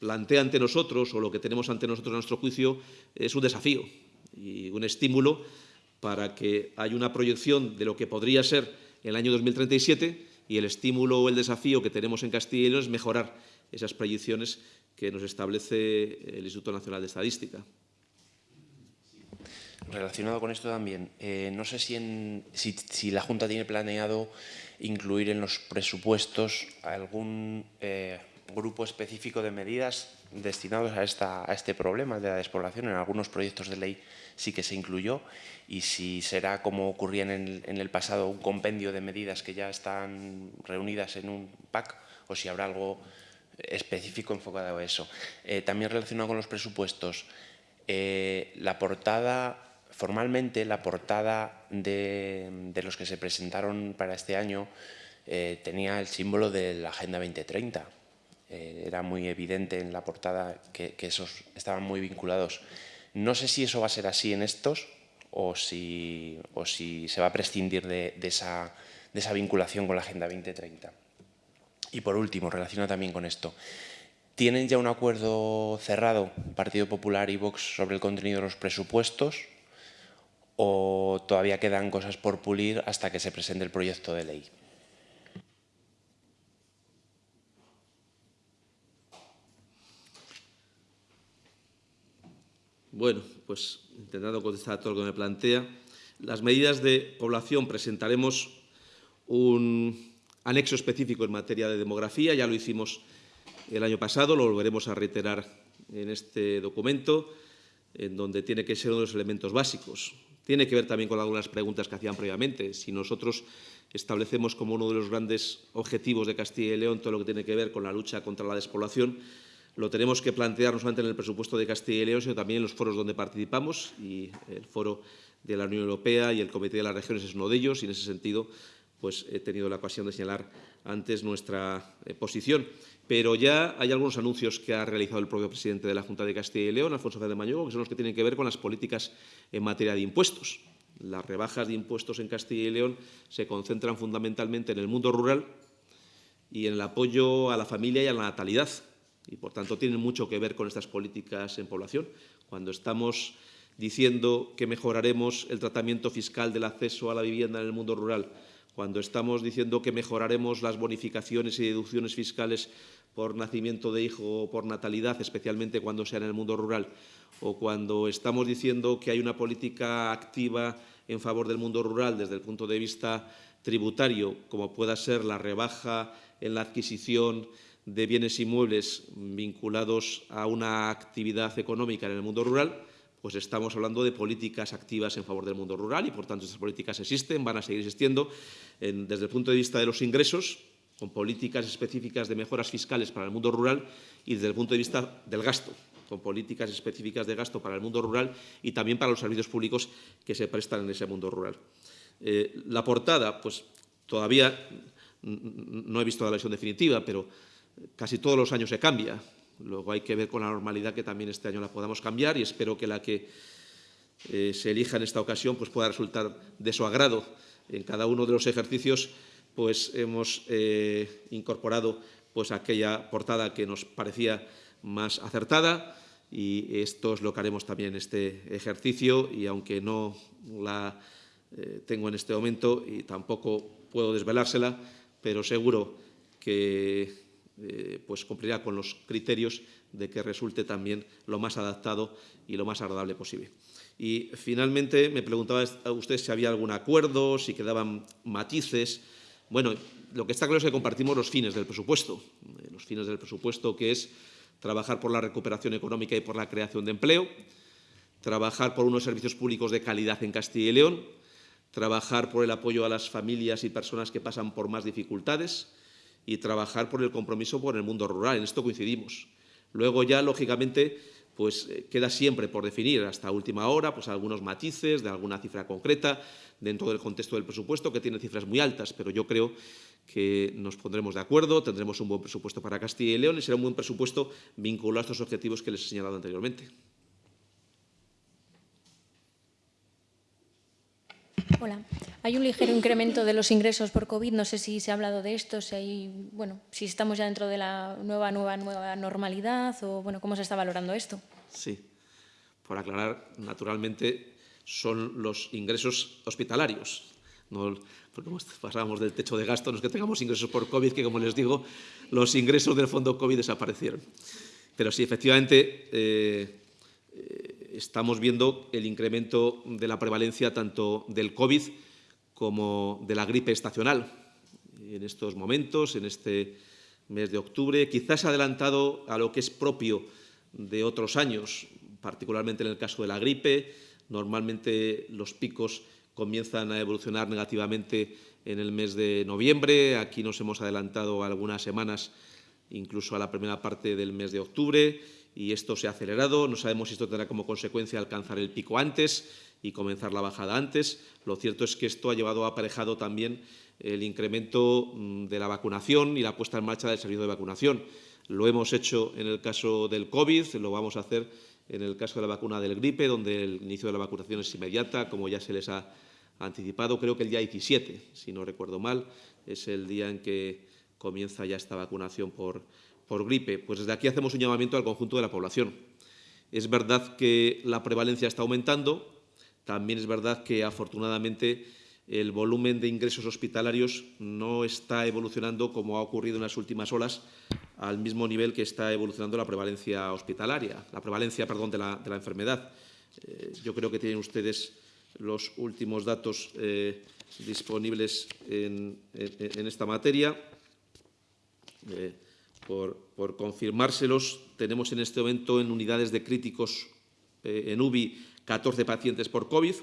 plantea ante nosotros o lo que tenemos ante nosotros a nuestro juicio es un desafío y un estímulo para que haya una proyección de lo que podría ser el año 2037 y el estímulo o el desafío que tenemos en Castilla y León es mejorar esas proyecciones que nos establece el Instituto Nacional de Estadística relacionado con esto también, eh, no sé si, en, si, la Junta tiene planeado incluir en los presupuestos algún eh, grupo específico de medidas destinados a, esta, a este problema de la despoblación. En algunos proyectos de ley sí que se incluyó y si será como ocurría en el, en el pasado un compendio de medidas que ya están reunidas en un PAC o si habrá algo específico enfocado a eso. Eh, también relacionado con los presupuestos, la portada Formalmente, la portada de, los que se presentaron para este año eh, tenía el símbolo de la Agenda 2030. Eh, era muy evidente en la portada que, esos estaban muy vinculados. No sé si eso va a ser así en estos o si, se va a prescindir de, esa, de esa vinculación con la Agenda 2030. Y por último, relacionado también con esto, ¿tienen ya un acuerdo cerrado, Partido Popular y Vox, sobre el contenido de los presupuestos? O todavía quedan cosas por pulir hasta que se presente el proyecto de ley? Bueno, pues intentando contestar a todo lo que me plantea, las medidas de población presentaremos un anexo específico en materia de demografía, ya lo hicimos el año pasado, lo volveremos a reiterar en este documento, en donde tiene que ser uno de los elementos básicos. Tiene que ver también con algunas preguntas que hacían previamente. Si nosotros establecemos como uno de los grandes objetivos de Castilla y León todo lo que tiene que ver con la lucha contra la despoblación, lo tenemos que plantear no solamente en el presupuesto de Castilla y León, sino también en los foros donde participamos, y el foro de la Unión Europea y el Comité de las Regiones es uno de ellos, y en ese sentido pues, he tenido la ocasión de señalar antes nuestra eh, posición. Pero ya hay algunos anuncios que ha realizado el propio presidente de la Junta de Castilla y León, Alfonso Fernández Mañugo, que son los que tienen que ver con las políticas en materia de impuestos. Las rebajas de impuestos en Castilla y León se concentran fundamentalmente en el mundo rural y en el apoyo a la familia y a la natalidad. Y, por tanto, tienen mucho que ver con estas políticas en población. Cuando estamos diciendo que mejoraremos el tratamiento fiscal del acceso a la vivienda en el mundo rural, cuando estamos diciendo que mejoraremos las bonificaciones y deducciones fiscales por nacimiento de hijo o por natalidad, especialmente cuando sea en el mundo rural, o cuando estamos diciendo que hay una política activa en favor del mundo rural desde el punto de vista tributario, como pueda ser la rebaja en la adquisición de bienes inmuebles vinculados a una actividad económica en el mundo rural, pues estamos hablando de políticas activas en favor del mundo rural y, por tanto, estas políticas existen, van a seguir existiendo en, desde el punto de vista de los ingresos, con políticas específicas de mejoras fiscales para el mundo rural y desde el punto de vista del gasto, con políticas específicas de gasto para el mundo rural y también para los servicios públicos que se prestan en ese mundo rural. Eh, la portada, pues todavía no he visto la versión definitiva, pero casi todos los años se cambia. Luego hay que ver con la normalidad que también este año la podamos cambiar y espero que la que eh, se elija en esta ocasión pues pueda resultar de su agrado. En cada uno de los ejercicios pues hemos eh, incorporado pues aquella portada que nos parecía más acertada y esto es lo que haremos también en este ejercicio y aunque no la eh, tengo en este momento y tampoco puedo desvelársela, pero seguro que eh, pues cumplirá con los criterios de que resulte también lo más adaptado y lo más agradable posible. Y finalmente me preguntaba a usted si había algún acuerdo, si quedaban matices. Bueno, lo que está claro es que compartimos los fines del presupuesto. Eh, los fines del presupuesto que es trabajar por la recuperación económica y por la creación de empleo, trabajar por unos servicios públicos de calidad en Castilla y León, trabajar por el apoyo a las familias y personas que pasan por más dificultades, y trabajar por el compromiso por el mundo rural. En esto coincidimos. Luego ya, lógicamente, pues eh, queda siempre por definir hasta última hora pues algunos matices de alguna cifra concreta dentro del contexto del presupuesto, que tiene cifras muy altas, pero yo creo que nos pondremos de acuerdo, tendremos un buen presupuesto para Castilla y León y será un buen presupuesto vinculado a estos objetivos que les he señalado anteriormente. Hola. Hay un ligero incremento de los ingresos por COVID. No sé si se ha hablado de esto, si, hay, bueno, si estamos ya dentro de la nueva, nueva, nueva normalidad o bueno, cómo se está valorando esto. Sí. Por aclarar, naturalmente son los ingresos hospitalarios. No, porque pasábamos del techo de gasto, no es que tengamos ingresos por COVID, que como les digo, los ingresos del fondo COVID desaparecieron. Pero sí, efectivamente, eh, estamos viendo el incremento de la prevalencia tanto del COVID como de la gripe estacional. En estos momentos, en este mes de octubre, quizás adelantado a lo que es propio de otros años, particularmente en el caso de la gripe. Normalmente los picos comienzan a evolucionar negativamente en el mes de noviembre. Aquí nos hemos adelantado algunas semanas, incluso a la primera parte del mes de octubre y esto se ha acelerado. No sabemos si esto tendrá como consecuencia alcanzar el pico antes y comenzar la bajada antes. Lo cierto es que esto ha llevado aparejado también el incremento mm, de la vacunación y la puesta en marcha del servicio de vacunación. Lo hemos hecho en el caso del COVID, lo vamos a hacer en el caso de la vacuna del gripe, donde el inicio de la vacunación es inmediata, como ya se les ha anticipado, creo que el día 17, si no recuerdo mal, es el día en que comienza ya esta vacunación por, por gripe? Pues desde aquí hacemos un llamamiento al conjunto de la población. Es verdad que la prevalencia está aumentando, también es verdad que afortunadamente el volumen de ingresos hospitalarios no está evolucionando como ha ocurrido en las últimas olas al mismo nivel que está evolucionando la prevalencia hospitalaria, la prevalencia, perdón, de la, enfermedad. Eh, yo creo que tienen ustedes los últimos datos eh, disponibles en, esta materia. Eh, por, confirmárselos, tenemos en este momento en unidades de críticos eh, en UBI 14 pacientes por COVID,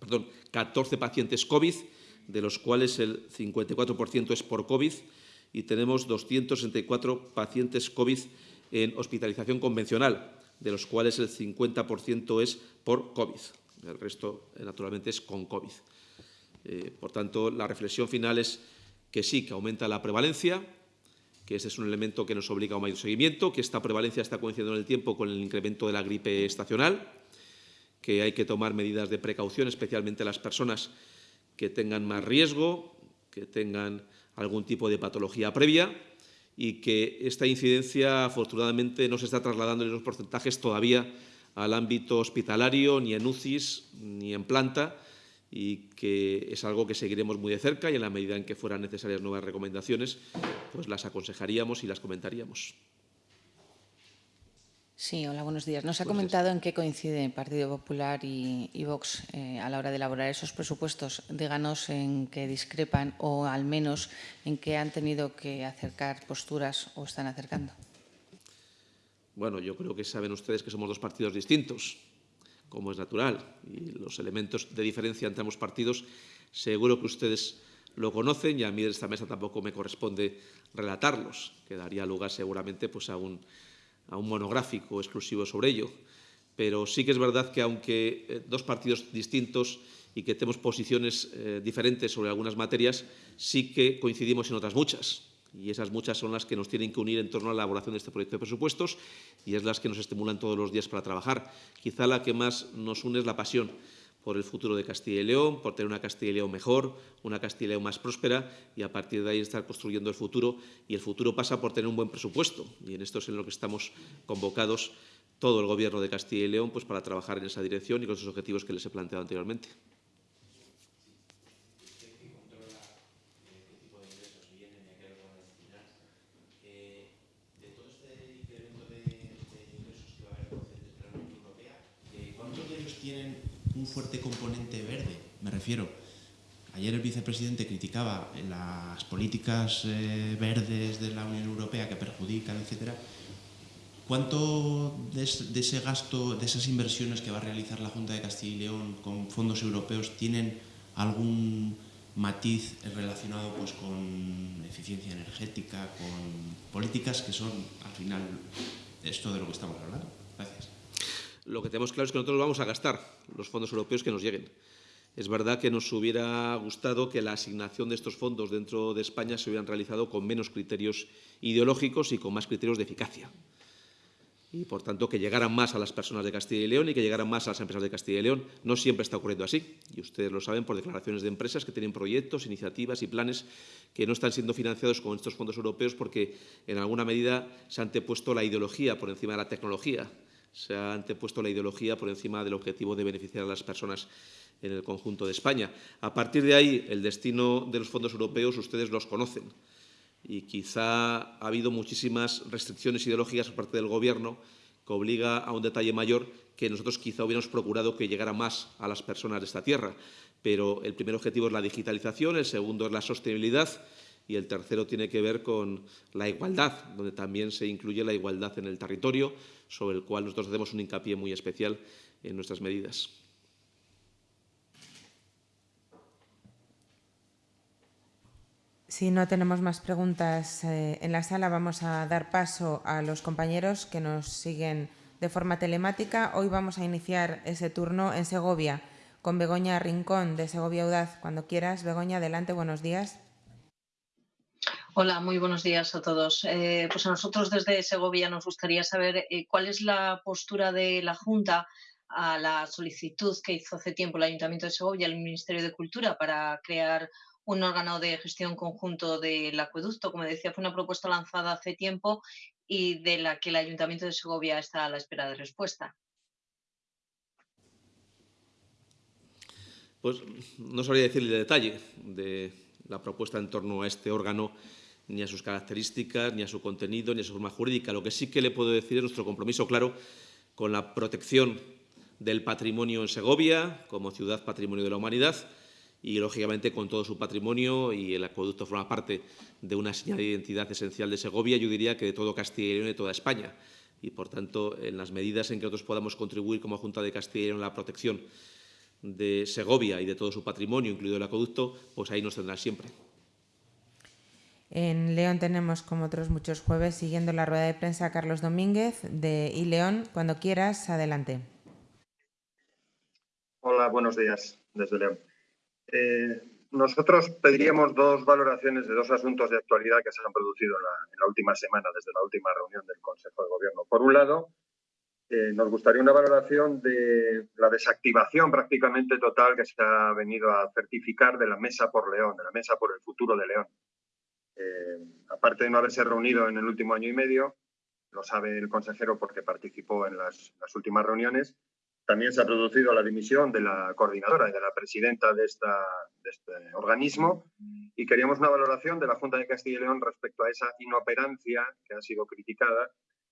perdón, 14 pacientes COVID, de los cuales el 54% es por COVID, y tenemos 264 pacientes COVID en hospitalización convencional, de los cuales el 50% es por COVID. El resto, eh, naturalmente, es con COVID. Eh, por tanto, la reflexión final es que sí, que aumenta la prevalencia, que ese es un elemento que nos obliga a un mayor seguimiento, que esta prevalencia está coincidiendo en el tiempo con el incremento de la gripe estacional, que hay que tomar medidas de precaución, especialmente las personas que tengan más riesgo, que tengan algún tipo de patología previa y que esta incidencia, afortunadamente, no se está trasladando en los porcentajes todavía al ámbito hospitalario, ni en UCIs, ni en planta, y que es algo que seguiremos muy de cerca y en la medida en que fueran necesarias nuevas recomendaciones, pues las aconsejaríamos y las comentaríamos. Sí, hola, buenos días. Nos ha comentado en qué coincide el Partido Popular y, y Vox eh, a la hora de elaborar esos presupuestos. Díganos en qué discrepan o al menos en qué han tenido que acercar posturas o están acercando. Bueno, yo creo que saben ustedes que somos dos partidos distintos, como es natural, y los elementos de diferencia entre ambos partidos seguro que ustedes lo conocen y a mí de esta mesa tampoco me corresponde relatarlos, que daría lugar seguramente pues, a un monográfico exclusivo sobre ello. Pero sí que es verdad que aunque eh, dos partidos distintos y que tenemos posiciones eh, diferentes sobre algunas materias, sí que coincidimos en otras muchas. Y esas muchas son las que nos tienen que unir en torno a la elaboración de este proyecto de presupuestos y es las que nos estimulan todos los días para trabajar. Quizá la que más nos une es la pasión por el futuro de Castilla y León, por tener una Castilla y León mejor, una Castilla y León más próspera y a partir de ahí estar construyendo el futuro. Y el futuro pasa por tener un buen presupuesto y en esto es en lo que estamos convocados todo el Gobierno de Castilla y León pues, para trabajar en esa dirección y con esos objetivos que les he planteado anteriormente. un fuerte componente verde. Me refiero, ayer el vicepresidente criticaba las políticas eh, verdes de la Unión Europea que perjudican, etcétera. ¿Cuánto de, ese gasto, de esas inversiones que va a realizar la Junta de Castilla y León con fondos europeos tienen algún matiz relacionado pues, con eficiencia energética, con políticas que son, al final, esto de lo que estamos hablando? Gracias. Lo que tenemos claro es que nosotros vamos a gastar los fondos europeos que nos lleguen. Es verdad que nos hubiera gustado que la asignación de estos fondos dentro de España se hubieran realizado con menos criterios ideológicos y con más criterios de eficacia. Y, por tanto, que llegaran más a las personas de Castilla y León y que llegaran más a las empresas de Castilla y León. No siempre está ocurriendo así. Y ustedes lo saben por declaraciones de empresas que tienen proyectos, iniciativas y planes que no están siendo financiados con estos fondos europeos porque, en alguna medida, se ha antepuesto la ideología por encima de la tecnología se ha antepuesto la ideología por encima del objetivo de beneficiar a las personas en el conjunto de España. A partir de ahí, el destino de los fondos europeos ustedes los conocen y quizá ha habido muchísimas restricciones ideológicas por parte del Gobierno que obliga a un detalle mayor que nosotros quizá hubiéramos procurado que llegara más a las personas de esta tierra. Pero el primer objetivo es la digitalización, el segundo es la sostenibilidad y el tercero tiene que ver con la igualdad, donde también se incluye la igualdad en el territorio, sobre el cual nosotros hacemos un hincapié muy especial en nuestras medidas. Si no tenemos más preguntas eh, en la sala, vamos a dar paso a los compañeros que nos siguen de forma telemática. Hoy vamos a iniciar ese turno en Segovia con Begoña Rincón de Segovia Audaz. Cuando quieras, Begoña, adelante, buenos días. Hola, muy buenos días a todos. Eh, pues a nosotros desde Segovia nos gustaría saber eh, cuál es la postura de la Junta a la solicitud que hizo hace tiempo el Ayuntamiento de Segovia al Ministerio de Cultura para crear un órgano de gestión conjunto del acueducto. Como decía, fue una propuesta lanzada hace tiempo y de la que el Ayuntamiento de Segovia está a la espera de respuesta. Pues no sabría decirle el detalle de la propuesta en torno a este órgano ni a sus características, ni a su contenido, ni a su forma jurídica. Lo que sí que le puedo decir es nuestro compromiso claro con la protección del patrimonio en Segovia, como ciudad patrimonio de la humanidad, y, lógicamente, con todo su patrimonio, y el acueducto forma parte de una señal de identidad esencial de Segovia, yo diría que de todo Castilla y León y de toda España. Y, por tanto, en las medidas en que nosotros podamos contribuir como Junta de Castilla y León a la protección de Segovia y de todo su patrimonio, incluido el acueducto, pues ahí nos tendrán siempre. En León tenemos, como otros muchos jueves, siguiendo la rueda de prensa, Carlos Domínguez de I León. Cuando quieras, adelante. Hola, buenos días desde León. Eh, nosotros pediríamos dos valoraciones de dos asuntos de actualidad que se han producido en la, en la, última semana, desde la última reunión del Consejo de Gobierno. Por un lado, eh, nos gustaría una valoración de la desactivación prácticamente total que se ha venido a certificar de la Mesa por León, de la Mesa por el Futuro de León. Eh, aparte de no haberse reunido en el último año y medio, lo sabe el consejero porque participó en las, últimas reuniones, también se ha producido la dimisión de la coordinadora y de la presidenta de, de, este organismo. Y queríamos una valoración de la Junta de Castilla y León respecto a esa inoperancia que ha sido criticada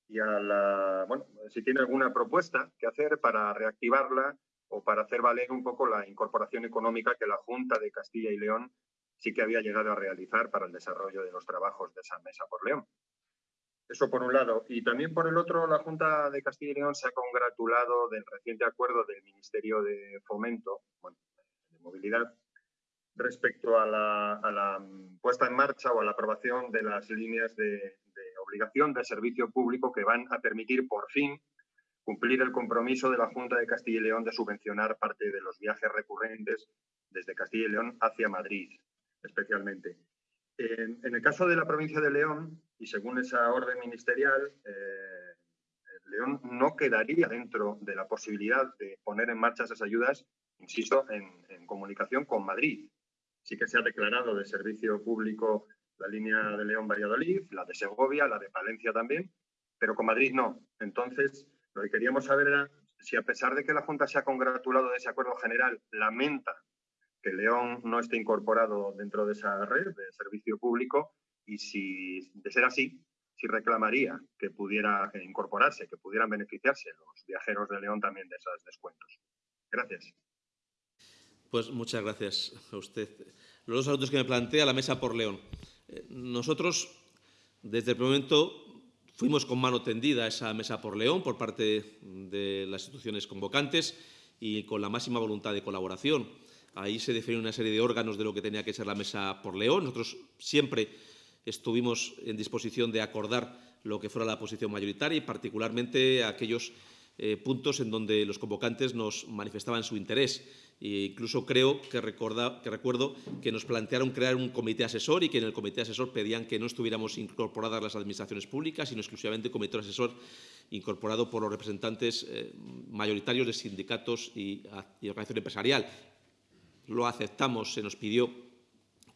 y a la, bueno, si tiene alguna propuesta que hacer para reactivarla o para hacer valer un poco la incorporación económica que la Junta de Castilla y León sí que había llegado a realizar para el desarrollo de los trabajos de esa mesa por León. Eso por un lado. Y también por el otro, la Junta de Castilla y León se ha congratulado del reciente acuerdo del Ministerio de Fomento, bueno, de Movilidad, respecto a la, puesta en marcha o a la aprobación de las líneas de obligación de servicio público que van a permitir por fin cumplir el compromiso de la Junta de Castilla y León de subvencionar parte de los viajes recurrentes desde Castilla y León hacia Madrid especialmente. En, el caso de la provincia de León, y según esa orden ministerial, eh, León no quedaría dentro de la posibilidad de poner en marcha esas ayudas, insisto, en, en comunicación con Madrid. Sí que se ha declarado de servicio público la línea de León-Valladolid, la de Segovia, la de Palencia también, pero con Madrid no. Entonces, lo que queríamos saber era si a pesar de que la Junta se ha congratulado de ese acuerdo general, lamenta que León no esté incorporado dentro de esa red de servicio público y si, de ser así, si reclamaría que pudiera incorporarse, que pudieran beneficiarse los viajeros de León también de esos descuentos. Gracias. Pues muchas gracias a usted. Los dos asuntos que me plantea la mesa por León. Eh, nosotros, desde el momento, fuimos con mano tendida a esa mesa por León por parte de las instituciones convocantes y con la máxima voluntad de colaboración. Ahí se definió una serie de órganos de lo que tenía que ser la mesa por León. Nosotros siempre estuvimos en disposición de acordar lo que fuera la posición mayoritaria y particularmente aquellos eh, puntos en donde los convocantes nos manifestaban su interés. E incluso creo que recuerdo que nos plantearon crear un comité asesor y que en el comité asesor pedían que no estuviéramos incorporadas las administraciones públicas, sino exclusivamente un comité asesor incorporado por los representantes eh, mayoritarios de sindicatos y, y organización empresarial lo aceptamos, se nos pidió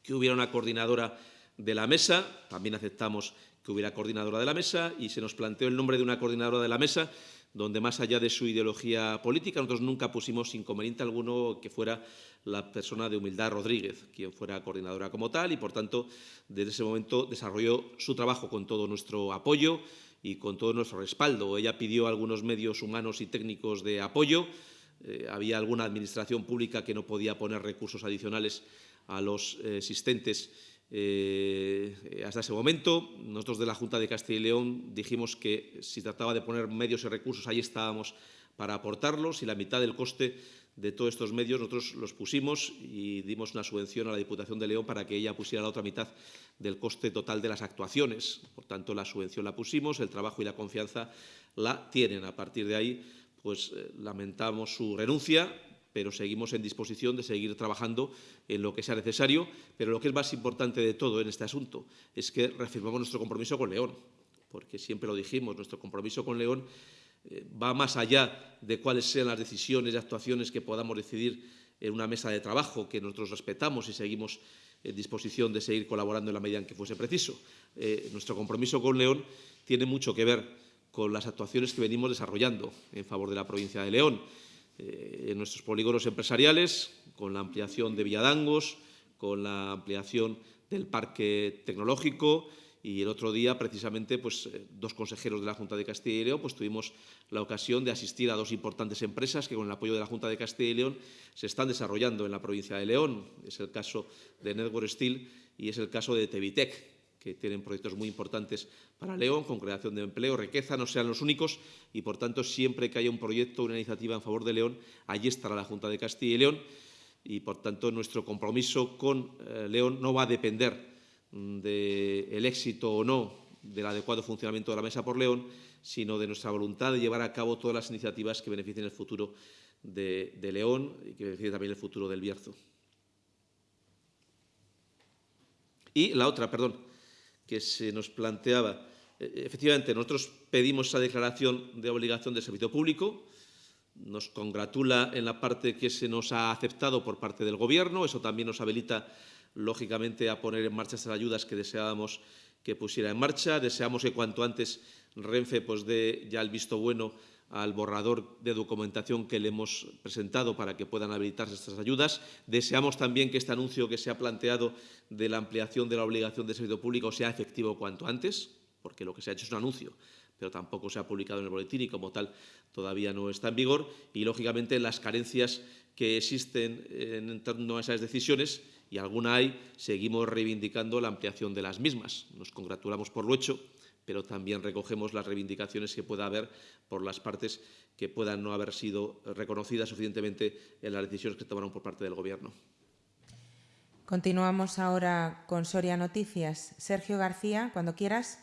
que hubiera una coordinadora de la mesa, también aceptamos que hubiera coordinadora de la mesa y se nos planteó el nombre de una coordinadora de la mesa donde más allá de su ideología política, nosotros nunca pusimos inconveniente alguno que fuera la persona de Humildad Rodríguez, quien fuera coordinadora como tal, y por tanto, desde ese momento desarrolló su trabajo con todo nuestro apoyo y con todo nuestro respaldo. Ella pidió algunos medios humanos y técnicos de apoyo, eh, había alguna administración pública que no podía poner recursos adicionales a los eh, existentes eh, hasta ese momento. Nosotros de la Junta de Castilla y León dijimos que si trataba de poner medios y recursos, ahí estábamos para aportarlos y la mitad del coste de todos estos medios nosotros los pusimos y dimos una subvención a la Diputación de León para que ella pusiera la otra mitad del coste total de las actuaciones. Por tanto, la subvención la pusimos, el trabajo y la confianza la tienen. A partir de ahí, pues eh, lamentamos su renuncia, pero seguimos en disposición de seguir trabajando en lo que sea necesario. Pero lo que es más importante de todo en este asunto es que reafirmamos nuestro compromiso con León, porque siempre lo dijimos, nuestro compromiso con León eh, va más allá de cuáles sean las decisiones y actuaciones que podamos decidir en una mesa de trabajo que nosotros respetamos y seguimos en disposición de seguir colaborando en la medida en que fuese preciso. Eh, nuestro compromiso con León tiene mucho que ver con las actuaciones que venimos desarrollando en favor de la provincia de León, eh, en nuestros polígonos empresariales, con la ampliación de Villadangos, con la ampliación del parque tecnológico y el otro día, precisamente, pues, eh, dos consejeros de la Junta de Castilla y León pues, tuvimos la ocasión de asistir a dos importantes empresas que, con el apoyo de la Junta de Castilla y León, se están desarrollando en la provincia de León. Es el caso de Network Steel y es el caso de Tevitec, que tienen proyectos muy importantes para León, con creación de empleo, riqueza, no sean los únicos y, por tanto, siempre que haya un proyecto, una iniciativa en favor de León, allí estará la Junta de Castilla y León y, por tanto, nuestro compromiso con eh, León no va a depender del éxito o no del adecuado funcionamiento de la Mesa por León, sino de nuestra voluntad de llevar a cabo todas las iniciativas que beneficien el futuro de, de León y que beneficien también el futuro del Bierzo. Y la otra, perdón, que se nos planteaba. E, efectivamente, nosotros pedimos esa declaración de obligación de servicio público. Nos congratula en la parte que se nos ha aceptado por parte del Gobierno. Eso también nos habilita lógicamente, a poner en marcha estas ayudas que deseábamos que pusiera en marcha. Deseamos que cuanto antes Renfe pues, dé ya el visto bueno al borrador de documentación que le hemos presentado para que puedan habilitarse estas ayudas. Deseamos también que este anuncio que se ha planteado de la ampliación de la obligación de servicio público sea efectivo cuanto antes, porque lo que se ha hecho es un anuncio, pero tampoco se ha publicado en el boletín y como tal todavía no está en vigor. Y, lógicamente, las carencias que existen en torno a esas decisiones y alguna hay, seguimos reivindicando la ampliación de las mismas. Nos congratulamos por lo hecho, pero también recogemos las reivindicaciones que pueda haber por las partes que puedan no haber sido reconocidas suficientemente en las decisiones que tomaron por parte del Gobierno. Continuamos ahora con Soria Noticias. Sergio García, cuando quieras.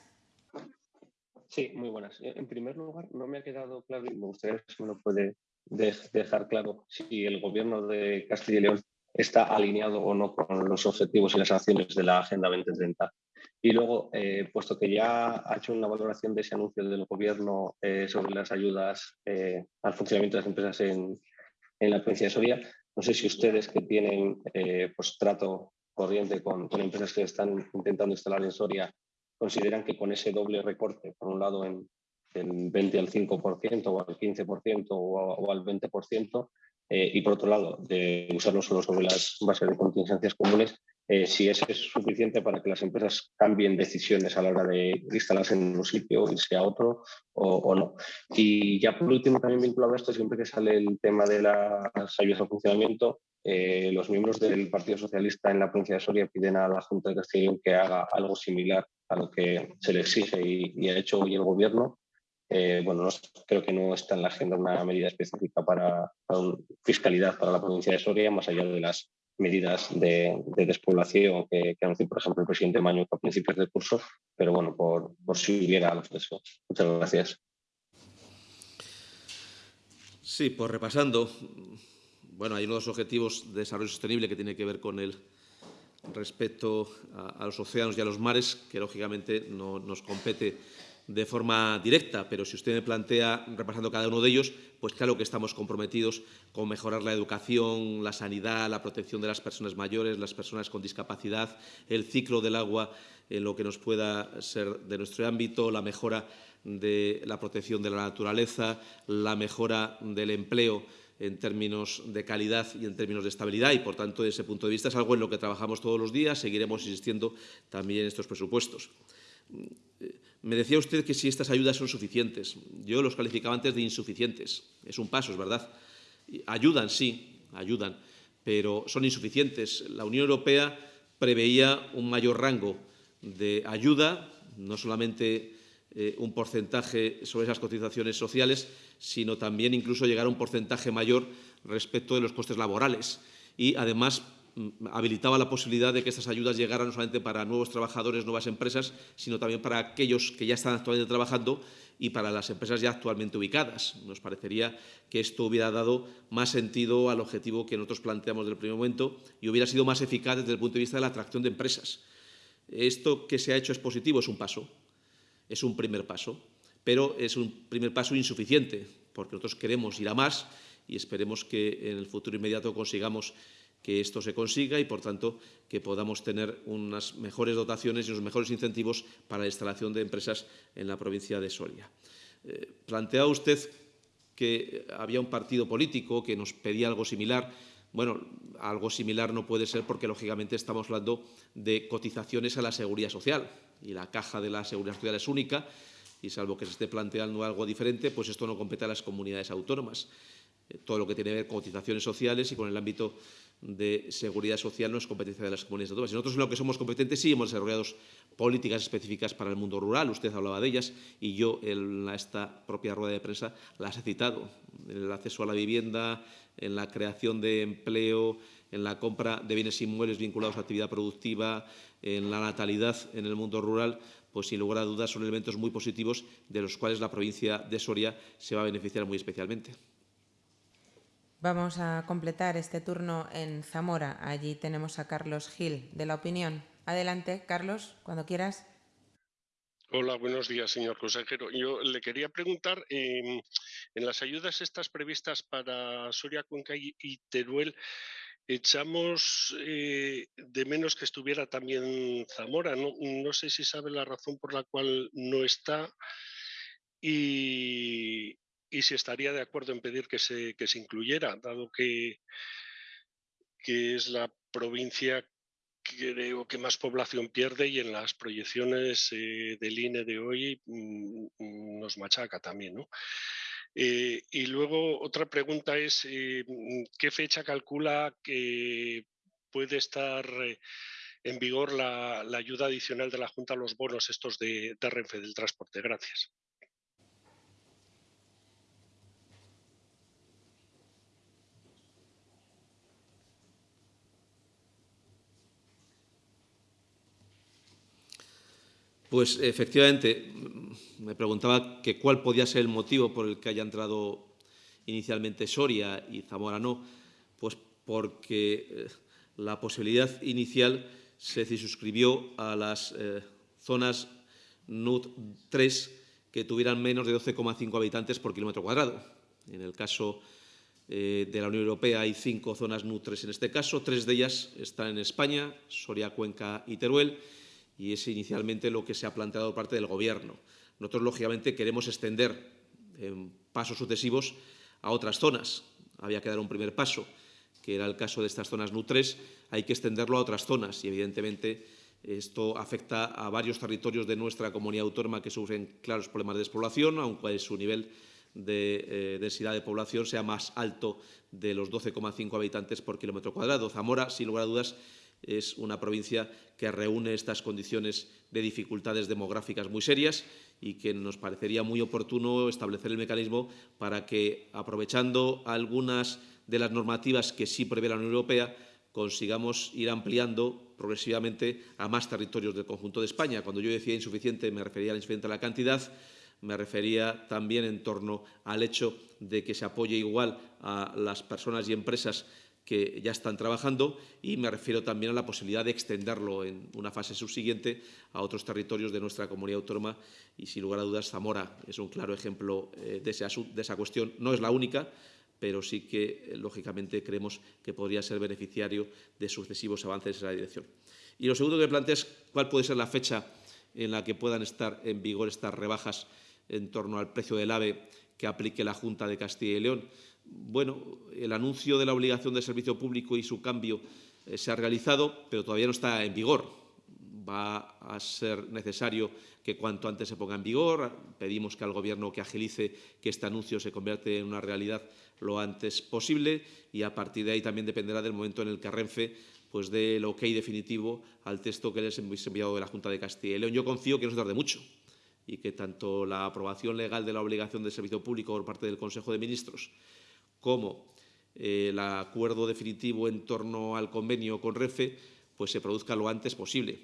Sí, muy buenas. En primer lugar, no me ha quedado claro y me gustaría si me lo puede dejar claro si el Gobierno de Castilla y León está alineado o no con los objetivos y las acciones de la Agenda 2030. Y luego, eh, puesto que ya ha hecho una valoración de ese anuncio del Gobierno eh, sobre las ayudas eh, al funcionamiento de las empresas en, en, la provincia de Soria, no sé si ustedes que tienen pues, trato corriente con, con, empresas que están intentando instalar en Soria, consideran que con ese doble recorte, por un lado en del 20 al 5% o al 15% o, o al 20%, eh, y por otro lado, de usarlo solo sobre las bases de contingencias comunes, eh, si ese es suficiente para que las empresas cambien decisiones a la hora de instalarse en un sitio, irse a otro o, no. Y ya por último, también vinculado a esto, siempre que sale el tema de las ayudas al funcionamiento, eh, los miembros del Partido Socialista en la provincia de Soria piden a la Junta de Castellón que haga algo similar a lo que se le exige y ha hecho hoy el Gobierno, eh, bueno, creo que no está en la agenda una medida específica para, fiscalidad para la provincia de Soria, más allá de las medidas de, despoblación que, que, anunció, por ejemplo, el presidente Maño a principios del curso, pero bueno, por, por si hubiera algo de eso. Muchas gracias. Sí, pues repasando, bueno, hay unos objetivos de desarrollo sostenible que tiene que ver con el respeto a, a los océanos y a los mares, que lógicamente no nos compete de forma directa, pero si usted me plantea, repasando cada uno de ellos, pues claro que estamos comprometidos con mejorar la educación, la sanidad, la protección de las personas mayores, las personas con discapacidad, el ciclo del agua en lo que nos pueda ser de nuestro ámbito, la mejora de la protección de la naturaleza, la mejora del empleo en términos de calidad y en términos de estabilidad y, por tanto, desde ese punto de vista es algo en lo que trabajamos todos los días, seguiremos insistiendo también en estos presupuestos. Me decía usted que si estas ayudas son suficientes. Yo los calificaba antes de insuficientes. Es un paso, es verdad. Ayudan, sí, ayudan, pero son insuficientes. La Unión Europea preveía un mayor rango de ayuda, no solamente eh, un porcentaje sobre esas cotizaciones sociales, sino también incluso llegar a un porcentaje mayor respecto de los costes laborales. Y, además, habilitaba la posibilidad de que estas ayudas llegaran no solamente para nuevos trabajadores, nuevas empresas, sino también para aquellos que ya están actualmente trabajando y para las empresas ya actualmente ubicadas. Nos parecería que esto hubiera dado más sentido al objetivo que nosotros planteamos desde el primer momento y hubiera sido más eficaz desde el punto de vista de la atracción de empresas. Esto que se ha hecho es positivo, es un paso, es un primer paso, pero es un primer paso insuficiente, porque nosotros queremos ir a más y esperemos que en el futuro inmediato consigamos que esto se consiga y, por tanto, que podamos tener unas mejores dotaciones y unos mejores incentivos para la instalación de empresas en la provincia de Soria. Eh, planteaba usted que había un partido político que nos pedía algo similar. Bueno, algo similar no puede ser porque, lógicamente, estamos hablando de cotizaciones a la seguridad social y la caja de la seguridad social es única y, salvo que se esté planteando algo diferente, pues esto no compete a las comunidades autónomas. Eh, todo lo que tiene que ver con cotizaciones sociales y con el ámbito de seguridad social no es competencia de las comunidades autónomas. Nosotros en lo que somos competentes sí hemos desarrollado políticas específicas para el mundo rural, usted hablaba de ellas y yo en esta propia rueda de prensa las he citado. El acceso a la vivienda, en la creación de empleo, en la compra de bienes inmuebles vinculados a actividad productiva, en la natalidad en el mundo rural, pues sin lugar a dudas son elementos muy positivos de los cuales la provincia de Soria se va a beneficiar muy especialmente. Vamos a completar este turno en Zamora. Allí tenemos a Carlos Gil, de La Opinión. Adelante, Carlos, cuando quieras. Hola, buenos días, señor consejero. Yo le quería preguntar, em, en las ayudas estas previstas para Soria, Cuenca y, Teruel, echamos eh, de menos que estuviera también Zamora. No, sé si sabe la razón por la cual no está y, si estaría de acuerdo en pedir que se, que se incluyera, dado que, que es la provincia creo que más población pierde y en las proyecciones eh, del INE de hoy mm, mm, nos machaca también. ¿no? Eh, y luego otra pregunta es, eh, mm, ¿qué fecha calcula que puede estar en vigor la, ayuda adicional de la Junta a los bonos estos de, de Renfe del transporte? Gracias. Pues efectivamente, me preguntaba que cuál podía ser el motivo por el que haya entrado inicialmente Soria y Zamora no. Pues porque eh, la posibilidad inicial se suscribió a las eh, zonas NUT 3 que tuvieran menos de 12,5 habitantes por kilómetro cuadrado. En el caso eh, de la Unión Europea hay cinco zonas NUT 3 en este caso, tres de ellas están en España, Soria, Cuenca y Teruel, y es inicialmente lo que se ha planteado por parte del Gobierno. Nosotros, lógicamente, queremos extender en pasos sucesivos a otras zonas. Había que dar un primer paso, que era el caso de estas zonas NU3, hay que extenderlo a otras zonas y, evidentemente, esto afecta a varios territorios de nuestra comunidad autónoma que sufren claros problemas de despoblación, aunque su nivel de eh, densidad de población sea más alto de los 12,5 habitantes por kilómetro cuadrado. Zamora, sin lugar a dudas, es una provincia que reúne estas condiciones de dificultades demográficas muy serias y que nos parecería muy oportuno establecer el mecanismo para que, aprovechando algunas de las normativas que sí prevé la Unión Europea, consigamos ir ampliando progresivamente a más territorios del conjunto de España. Cuando yo decía insuficiente, me refería a insuficiente a la cantidad, me refería también en torno al hecho de que se apoye igual a las personas y empresas que ya están trabajando y me refiero también a la posibilidad de extenderlo en una fase subsiguiente a otros territorios de nuestra comunidad autónoma y, sin lugar a dudas, Zamora es un claro ejemplo eh, de, esa, cuestión. No es la única, pero sí que, eh, lógicamente, creemos que podría ser beneficiario de sucesivos avances en esa dirección. Y lo segundo que plantea es cuál puede ser la fecha en la que puedan estar en vigor estas rebajas en torno al precio del AVE que aplique la Junta de Castilla y León bueno, el anuncio de la obligación de servicio público y su cambio eh, se ha realizado, pero todavía no está en vigor. Va a ser necesario que cuanto antes se ponga en vigor. Pedimos que al Gobierno que agilice que este anuncio se convierta en una realidad lo antes posible y a partir de ahí también dependerá del momento en el que Renfe pues dé el ok definitivo al texto que les hemos enviado de la Junta de Castilla y León. Yo confío que no se tarde mucho y que tanto la aprobación legal de la obligación de servicio público por parte del Consejo de Ministros como eh, el acuerdo definitivo en torno al convenio con REFE pues se produzca lo antes posible.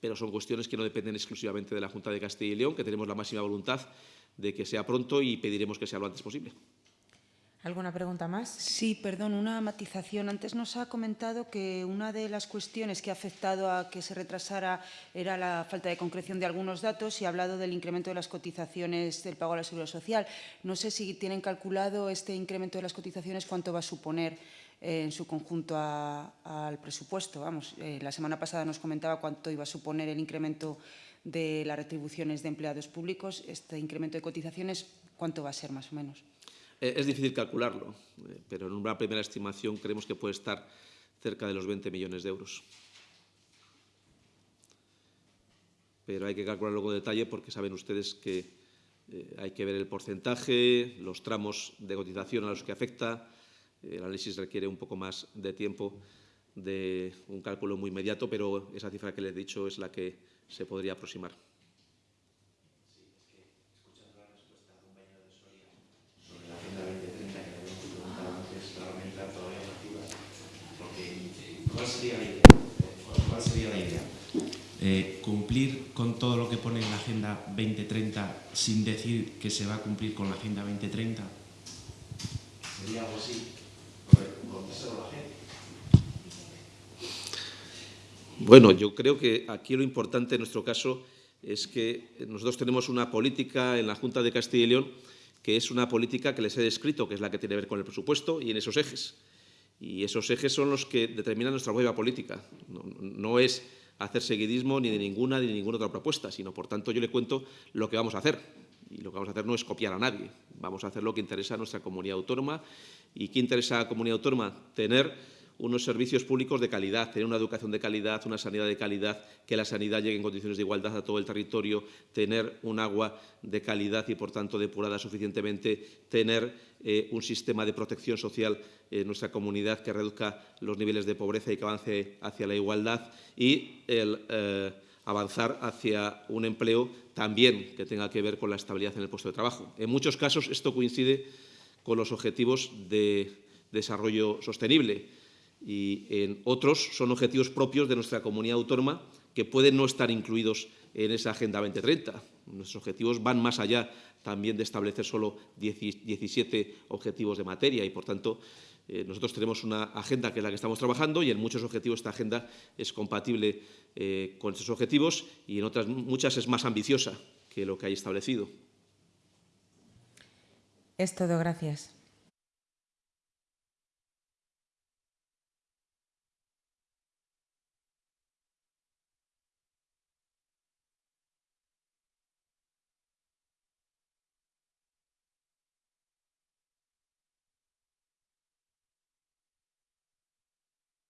Pero son cuestiones que no dependen exclusivamente de la Junta de Castilla y León, que tenemos la máxima voluntad de que sea pronto y pediremos que sea lo antes posible. ¿Alguna pregunta más? Sí, perdón, una matización. Antes nos ha comentado que una de las cuestiones que ha afectado a que se retrasara era la falta de concreción de algunos datos y ha hablado del incremento de las cotizaciones del pago a la seguridad social. No sé si tienen calculado este incremento de las cotizaciones, cuánto va a suponer eh, en su conjunto al presupuesto. Vamos, eh, la semana pasada nos comentaba cuánto iba a suponer el incremento de las retribuciones de empleados públicos. Este incremento de cotizaciones, ¿cuánto va a ser más o menos? Eh, es difícil calcularlo, eh, pero en una primera estimación creemos que puede estar cerca de los 20 millones de euros. Pero hay que calcularlo con detalle porque saben ustedes que eh, hay que ver el porcentaje, los tramos de cotización a los que afecta. El análisis requiere un poco más de tiempo de un cálculo muy inmediato, pero esa cifra que les he dicho es la que se podría aproximar. ¿Cuál sería la idea? ¿Cuál sería la idea? Eh, cumplir con todo lo que pone en la Agenda 2030 sin decir que se va a cumplir con la Agenda 2030? ¿Sería algo así? A la gente. Bueno, yo creo que aquí lo importante en nuestro caso es que nosotros tenemos una política en la Junta de Castilla y León que es una política que les he descrito, que es la que tiene que ver con el presupuesto y en esos ejes. Y esos ejes son los que determinan nuestra nueva política. No, es hacer seguidismo ni de ninguna ni de ninguna otra propuesta, sino, por tanto, yo le cuento lo que vamos a hacer. Y lo que vamos a hacer no es copiar a nadie. Vamos a hacer lo que interesa a nuestra comunidad autónoma. ¿Y qué interesa a la comunidad autónoma? Tener unos servicios públicos de calidad, tener una educación de calidad, una sanidad de calidad, que la sanidad llegue en condiciones de igualdad a todo el territorio, tener un agua de calidad y, por tanto, depurada suficientemente, tener eh, un sistema de protección social en nuestra comunidad que reduzca los niveles de pobreza y que avance hacia la igualdad y el eh, avanzar hacia un empleo también que tenga que ver con la estabilidad en el puesto de trabajo. En muchos casos esto coincide con los objetivos de desarrollo sostenible y en otros son objetivos propios de nuestra comunidad autónoma que pueden no estar incluidos en esa Agenda 2030. Nuestros objetivos van más allá también de establecer solo 17 objetivos de materia y, por tanto, eh, nosotros tenemos una agenda que es la que estamos trabajando y en muchos objetivos esta agenda es compatible eh, con esos objetivos y en otras muchas es más ambiciosa que lo que hay establecido. Es todo, gracias.